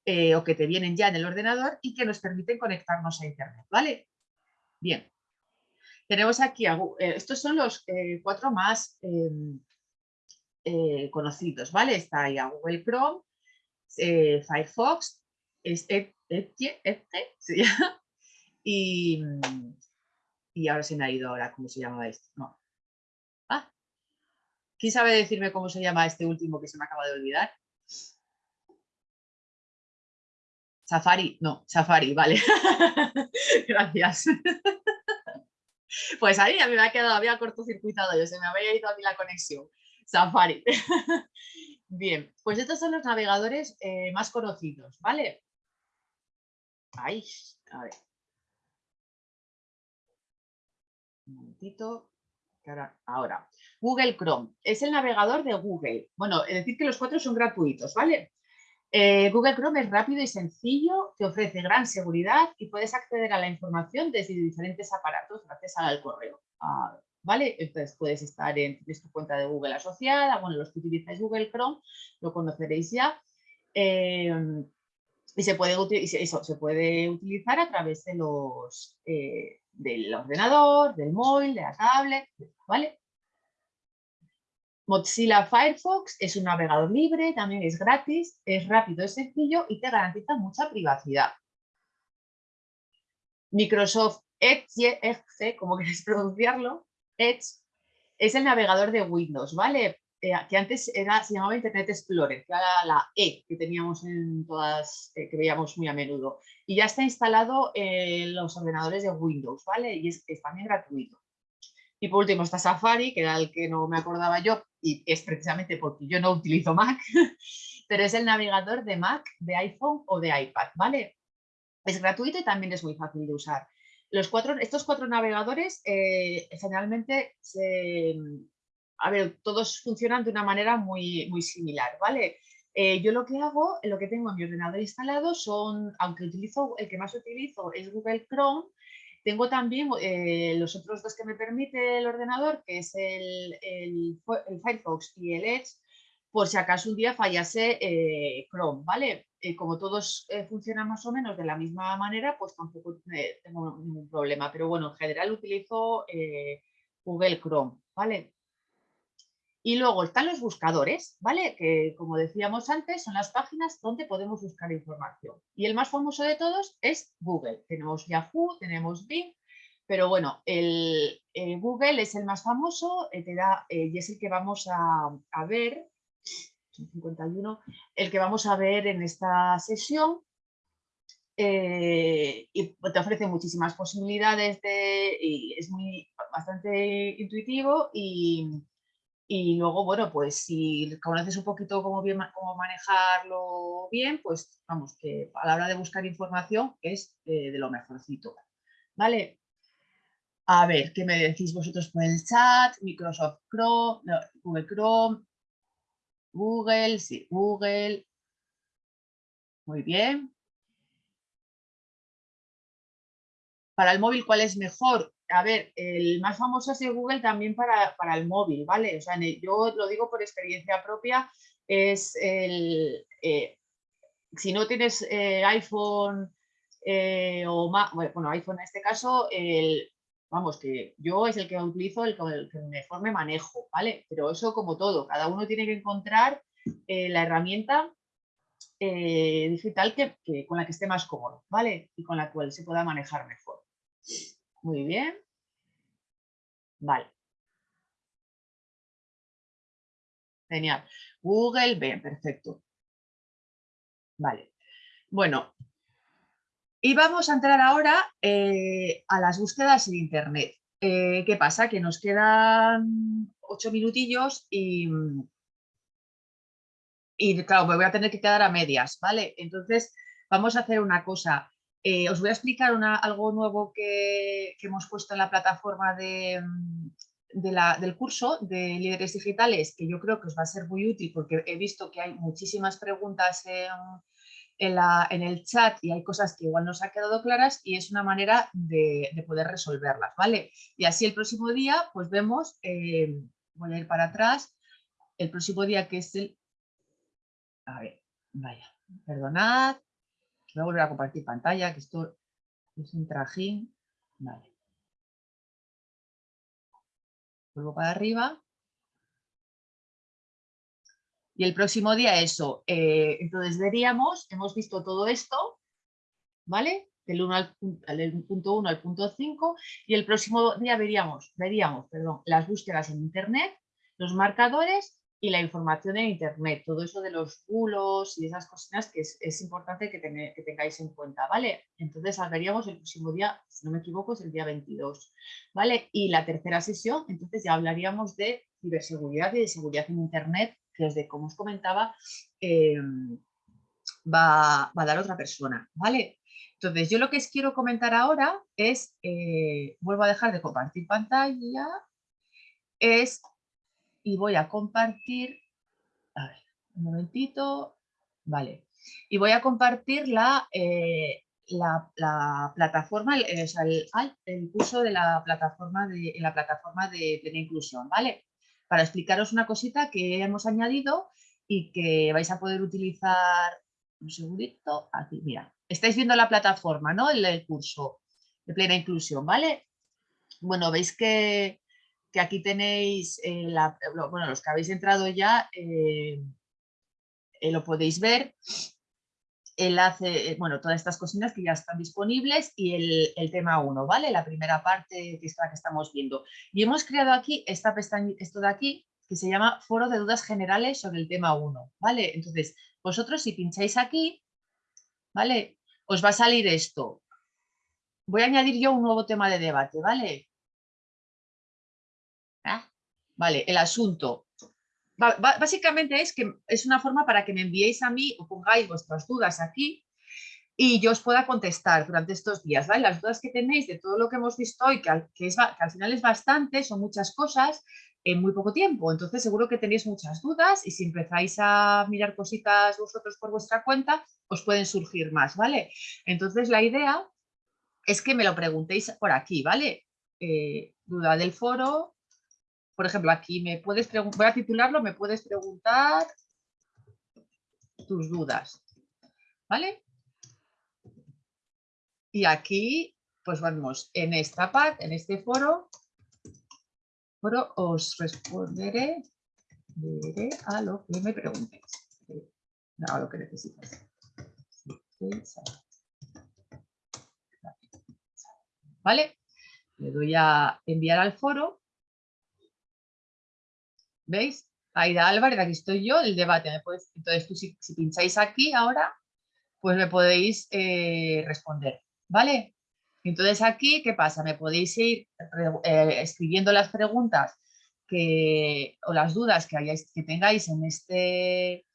eh, o que te vienen ya en el ordenador y que nos permiten conectarnos a Internet, ¿vale? Bien. Tenemos aquí, eh, estos son los eh, cuatro más em, eh, conocidos, ¿vale? Está ahí a Google Chrome, Firefox, es Et- Edge, se llama, y, y ahora se me ha ido ahora cómo se llama esto. No. Ah, ¿quién sabe decirme cómo se llama este último que se me acaba de olvidar? Safari, no, Safari, vale. Gracias. Pues ahí a mí me ha quedado, había cortocircuitado yo, se me había ido a mí la conexión. Safari. Bien, pues estos son los navegadores eh, más conocidos, ¿vale? Ahí, a ver. Un momentito. ahora, Google Chrome es el navegador de Google. Bueno, es decir que los cuatro son gratuitos, ¿vale? Eh, Google Chrome es rápido y sencillo, te ofrece gran seguridad y puedes acceder a la información desde diferentes aparatos gracias al correo. ah, ¿Vale? Entonces puedes estar en tu cuenta de Google asociada, bueno, los que utilizáis Google Chrome lo conoceréis ya. eh, y se puede, eso, se puede utilizar a través de los, eh, del ordenador, del móvil, de la tablet, ¿vale? Mozilla Firefox es un navegador libre, también es gratis, es rápido, es sencillo y te garantiza mucha privacidad. Microsoft Edge, como queréis pronunciarlo, Edge, es el navegador de Windows, ¿vale? Eh, que antes era, se llamaba Internet Explorer, que era la E que teníamos en todas, eh, que veíamos muy a menudo. Y ya está instalado en los ordenadores de Windows, ¿vale? Y es también gratuito. Y por último está Safari, que era el que no me acordaba yo, y es precisamente porque yo no utilizo Mac, pero es el navegador de Mac, de iPhone o de iPad, ¿vale? Es gratuito y también es muy fácil de usar. Los cuatro, estos cuatro navegadores eh, generalmente a ver, todos funcionan de una manera muy, muy similar, ¿vale? Eh, yo lo que hago, lo que tengo en mi ordenador instalado son, aunque utilizo, el que más utilizo es Google Chrome, tengo también eh, los otros dos que me permite el ordenador, que es el, el, Firefox y el Edge, por si acaso un día fallase eh, Chrome, ¿vale? como todos funcionan más o menos de la misma manera, pues tampoco tengo ningún problema. Pero bueno, en general utilizo Google Chrome, ¿vale? Y luego están los buscadores, ¿vale? Que como decíamos antes, son las páginas donde podemos buscar información. Y el más famoso de todos es Google. Tenemos Yahoo, tenemos Bing, pero bueno, el, Google es el más famoso eh, eh, y es el que vamos a, ver, 51, el que vamos a ver en esta sesión. Eh, y te ofrece muchísimas posibilidades de, y es muy bastante intuitivo y, y luego, bueno, pues si conoces un poquito cómo, cómo manejarlo bien, pues vamos, que a la hora de buscar información es eh, de lo mejorcito. ¿Vale? A ver, ¿qué me decís vosotros por el chat? Microsoft Chrome, Google Chrome, Google, sí, Google. Muy bien. Para el móvil, ¿cuál es mejor? A ver, el más famoso es el Google también para, el móvil, ¿vale? O sea, yo lo digo por experiencia propia, es el, eh, si no tienes eh, iPhone eh, o más, bueno, iPhone en este caso, vamos, que yo es el que utilizo, el, el que mejor me manejo, ¿vale? Pero eso como todo, cada uno tiene que encontrar la herramienta digital que, con la que esté más cómodo, ¿vale? Y con la cual se pueda manejar mejor. Muy bien. Vale. Genial. Google, bien, perfecto. Vale. Bueno, y vamos a entrar ahora eh, a las búsquedas en Internet. Eh, ¿Qué pasa? Que nos quedan ocho minutillos y, y, claro, me voy a tener que quedar a medias, ¿vale? Entonces, vamos a hacer una cosa. Eh, os voy a explicar algo nuevo que, hemos puesto en la plataforma mm, del curso de líderes digitales, que yo creo que os va a ser muy útil porque he visto que hay muchísimas preguntas en, el chat y hay cosas que igual no os ha quedado claras y es una manera de, poder resolverlas, ¿vale? Y así el próximo día, pues vemos, eh, voy a ir para atrás, el próximo día que es el... A ver, vaya, perdonad, Voy a volver a compartir pantalla, que esto es un trajín. Vale. Vuelvo para arriba. Y el próximo día eso. Eh, entonces veríamos, hemos visto todo esto, ¿vale? Del, 1 al, punto 1 al punto 5 y el próximo día veríamos, veríamos perdón, las búsquedas en internet, los marcadores y la información en Internet, todo eso de los bulos y esas cositas que es, importante que, tengáis en cuenta, ¿vale? Entonces hablaríamos el próximo día, si no me equivoco, es el día 22, ¿vale? Y la tercera sesión, entonces ya hablaríamos de ciberseguridad y de seguridad en Internet, que desde como os comentaba, em, va, a dar otra persona, ¿vale? Entonces yo lo que os quiero comentar ahora es, eh, vuelvo a dejar de compartir pantalla, es y voy a compartir, a ver, un momentito, vale, y voy a compartir la, eh, la, plataforma, el, el, curso de la plataforma de, en la plataforma de plena inclusión, ¿vale? Para explicaros una cosita que hemos añadido y que vais a poder utilizar, un segundito, aquí, mira, estáis viendo la plataforma, ¿no? El curso de plena inclusión, ¿vale? Bueno, veis que, que aquí tenéis, eh, bueno, los que habéis entrado ya, eh, eh, lo podéis ver, enlace, bueno, todas estas cocinas que ya están disponibles y el, tema 1, ¿vale? La primera parte que es la que estamos viendo. Y hemos creado aquí esta pestaña, esto de aquí, que se llama Foro de Dudas Generales sobre el tema 1, ¿vale? Entonces, vosotros si pincháis aquí, ¿vale? Os va a salir esto. Voy a añadir yo un nuevo tema de debate, ¿vale? Ah, Vale, el asunto. Básicamente es que es una forma para que me enviéis a mí o pongáis vuestras dudas aquí y yo os pueda contestar durante estos días, ¿vale? Las dudas que tenéis de todo lo que hemos visto hoy, que al, es que al final es bastante, son muchas cosas en muy poco tiempo. Entonces seguro que tenéis muchas dudas y si empezáis a mirar cositas vosotros por vuestra cuenta, os pueden surgir más, ¿vale? Entonces la idea es que me lo preguntéis por aquí, ¿vale? Eh, duda del foro. Por ejemplo, aquí me puedes preguntar, voy a titularlo, me puedes preguntar tus dudas, ¿vale? Y aquí, pues vamos, en esta parte, en este foro, foro os responderé a lo que me preguntéis, a lo que necesites. ¿Vale? Le doy a enviar al foro. ¿Veis? Aida Álvarez, aquí estoy yo, el debate. Entonces, tú si, pincháis aquí ahora, pues me podéis eh, responder. ¿Vale? Entonces aquí, ¿qué pasa? Me podéis ir eh, escribiendo las preguntas que, o las dudas que, hayáis, que tengáis en este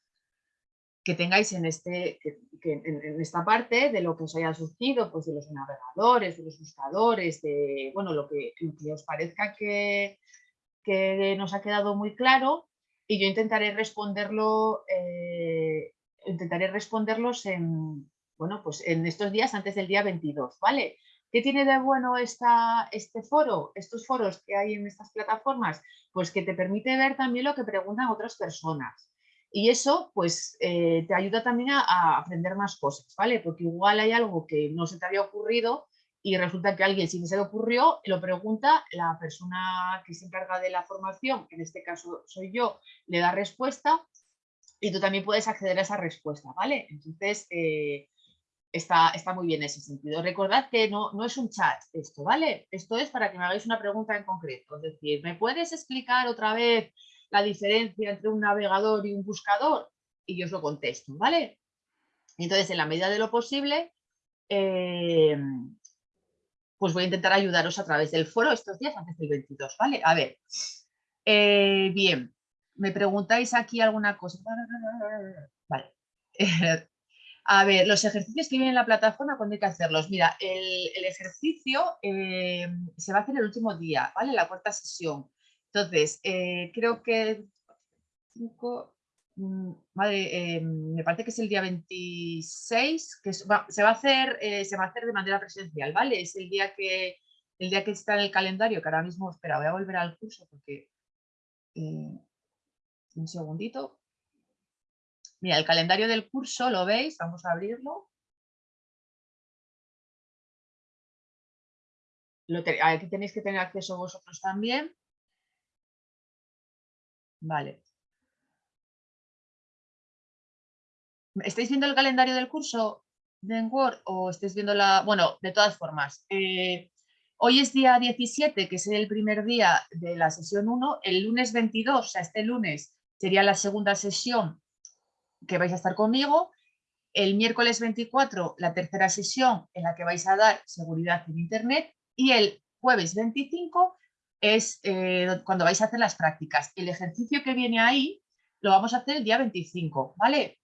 que tengáis en, este, en esta parte de lo que os haya surgido, pues de los navegadores, de los buscadores, de bueno, lo que, lo que os parezca que, que nos ha quedado muy claro y yo intentaré responderlo, eh, intentaré responderlos en, bueno, pues en estos días antes del día 22, ¿vale? ¿Qué tiene de bueno esta, este foro, estos foros que hay en estas plataformas? Pues que te permite ver también lo que preguntan otras personas. Y eso, pues, eh, te ayuda también a, a aprender más cosas, ¿vale? Porque igual hay algo que no se te había ocurrido y resulta que alguien sí que se le ocurrió, lo pregunta, la persona que se encarga de la formación, que en este caso soy yo, le da respuesta y tú también puedes acceder a esa respuesta, ¿vale? Entonces, eh, está, está muy bien en ese sentido. Recordad que no, no es un chat esto, ¿vale? Esto es para que me hagáis una pregunta en concreto. Es decir, ¿me puedes explicar otra vez la diferencia entre un navegador y un buscador? Y yo os lo contesto, ¿vale? Entonces, en la medida de lo posible, eh, pues voy a intentar ayudaros a través del foro estos días antes del 22, ¿vale? A ver, eh, bien, me preguntáis aquí alguna cosa. Vale. A ver, los ejercicios que vienen en la plataforma, ¿cuándo hay que hacerlos? Mira, el, ejercicio eh, se va a hacer el último día, ¿vale? La cuarta sesión. Entonces, eh, creo que... cinco, mm, madre, eh, me parece que es el día 26, que se, va a hacer, eh, se va a hacer de manera presencial, ¿vale? Es el día que, el día que está en el calendario, que ahora mismo, espera, voy a volver al curso porque... eh, un segundito. Mira, el calendario del curso, ¿lo veis? Vamos a abrirlo. Aquí tenéis que tener acceso vosotros también. Vale. ¿Estáis viendo el calendario del curso de Word o estáis viendo la...? Bueno, de todas formas, eh, hoy es día 17, que es el primer día de la sesión 1. El lunes 22, o sea, este lunes, sería la segunda sesión que vais a estar conmigo. El miércoles 24, la tercera sesión en la que vais a dar seguridad en Internet. Y el jueves 25 es eh, cuando vais a hacer las prácticas. El ejercicio que viene ahí lo vamos a hacer el día 25, ¿vale?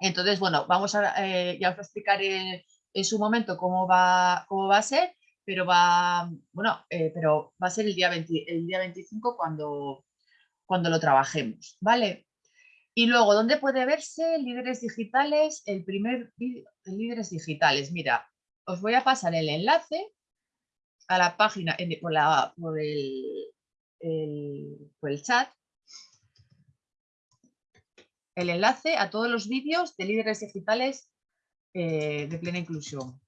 Entonces, bueno, vamos a, eh, ya os explicaré en su momento cómo va, cómo va a ser, pero va, bueno, eh, pero va a ser el día, 20 el día 25 cuando, cuando lo trabajemos, ¿vale? Y luego, ¿dónde puede verse líderes digitales? El primer vídeo de líderes digitales. Mira, os voy a pasar el enlace a la página por, el- por el chat. El enlace a todos los vídeos de líderes digitales eh, de plena inclusión.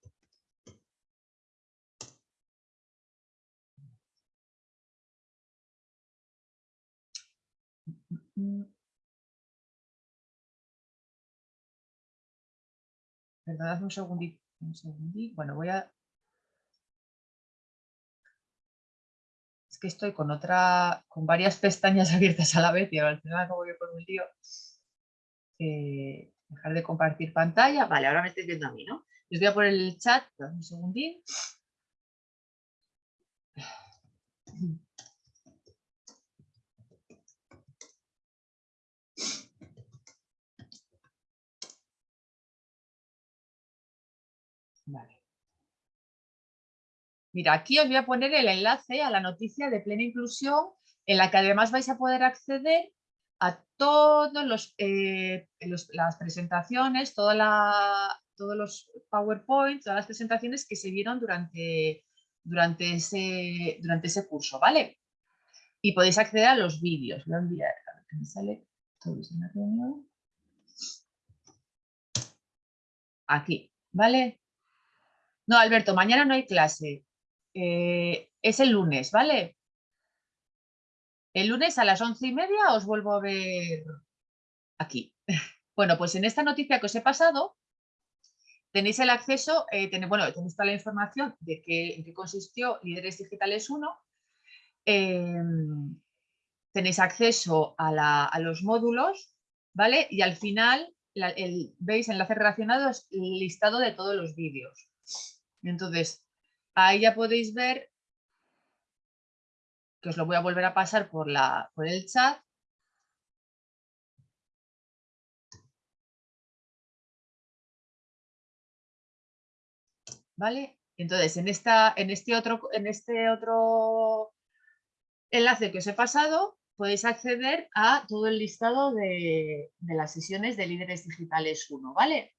Perdonadme un segundito. Un segundito. Bueno, voy a... Es que estoy con otra, con varias pestañas abiertas a la vez y al final acabo yo con un lío dejar de compartir pantalla. Vale, ahora me estoy viendo a mí, ¿no? Les voy a poner el chat, un segundín. Vale. Mira, aquí os voy a poner el enlace a la noticia de plena inclusión en la que además vais a poder acceder a todos los, eh, las presentaciones, toda la- todos los PowerPoint, todas las presentaciones que se vieron durante, durante, ese, durante ese curso, ¿vale? Y podéis acceder a los vídeos. Voy a enviar, a ver que me sale todos en la reunión. Aquí, ¿vale? No, Alberto, mañana no hay clase. Eh, es el lunes, ¿vale? El lunes a las once y media os vuelvo a ver aquí. Bueno, pues en esta noticia que os he pasado tenéis el acceso, eh, bueno, tenéis toda la información de qué, consistió Líderes Digitales 1. em, tenéis acceso a, los módulos, ¿vale? Y al final el- veis enlaces relacionados, el listado de todos los vídeos. Entonces, ahí ya podéis ver que os lo voy a volver a pasar por, la, por el chat. ¿Vale? Entonces, en, esta, en, este otro, en este otro enlace que os he pasado, podéis acceder a todo el listado de, de las sesiones de Líderes Digitales 1, ¿vale?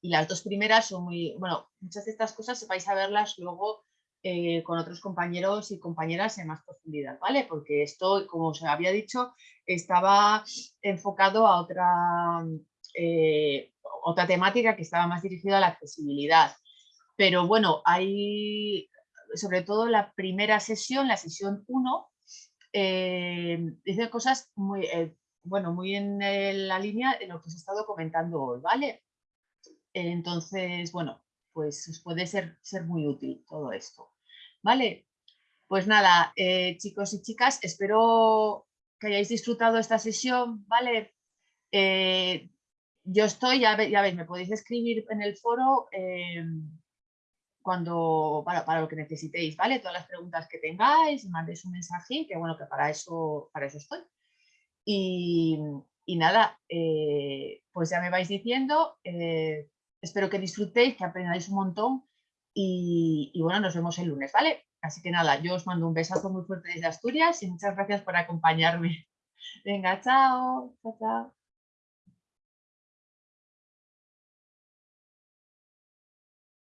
Y las dos primeras son muy, bueno, muchas de estas cosas vais a verlas luego eh, con otros compañeros y compañeras en más profundidad, ¿vale? Porque esto, como os había dicho, estaba enfocado a otra, eh, otra temática que estaba más dirigida a la accesibilidad. Pero bueno, hay, sobre todo la primera sesión, la sesión 1, eh, dice cosas muy, bueno, muy en la línea de lo que os he estado comentando hoy, ¿vale? Entonces, bueno, pues os puede ser, ser muy útil todo esto. ¿Vale? Pues nada, eh, chicos y chicas, espero que hayáis disfrutado esta sesión, ¿vale? Eh, yo estoy, ya, ve- ya veis, me podéis escribir en el foro eh, cuando, para, para lo que necesitéis, ¿vale? Todas las preguntas que tengáis, mandéis un mensaje, que bueno, que para eso, para eso estoy. Y, nada, pues ya me vais diciendo, espero que disfrutéis, que aprendáis un montón y, bueno, nos vemos el lunes, ¿vale? Así que nada, yo os mando un besazo muy fuerte desde Asturias y muchas gracias por acompañarme. Venga, chao, chao, chao.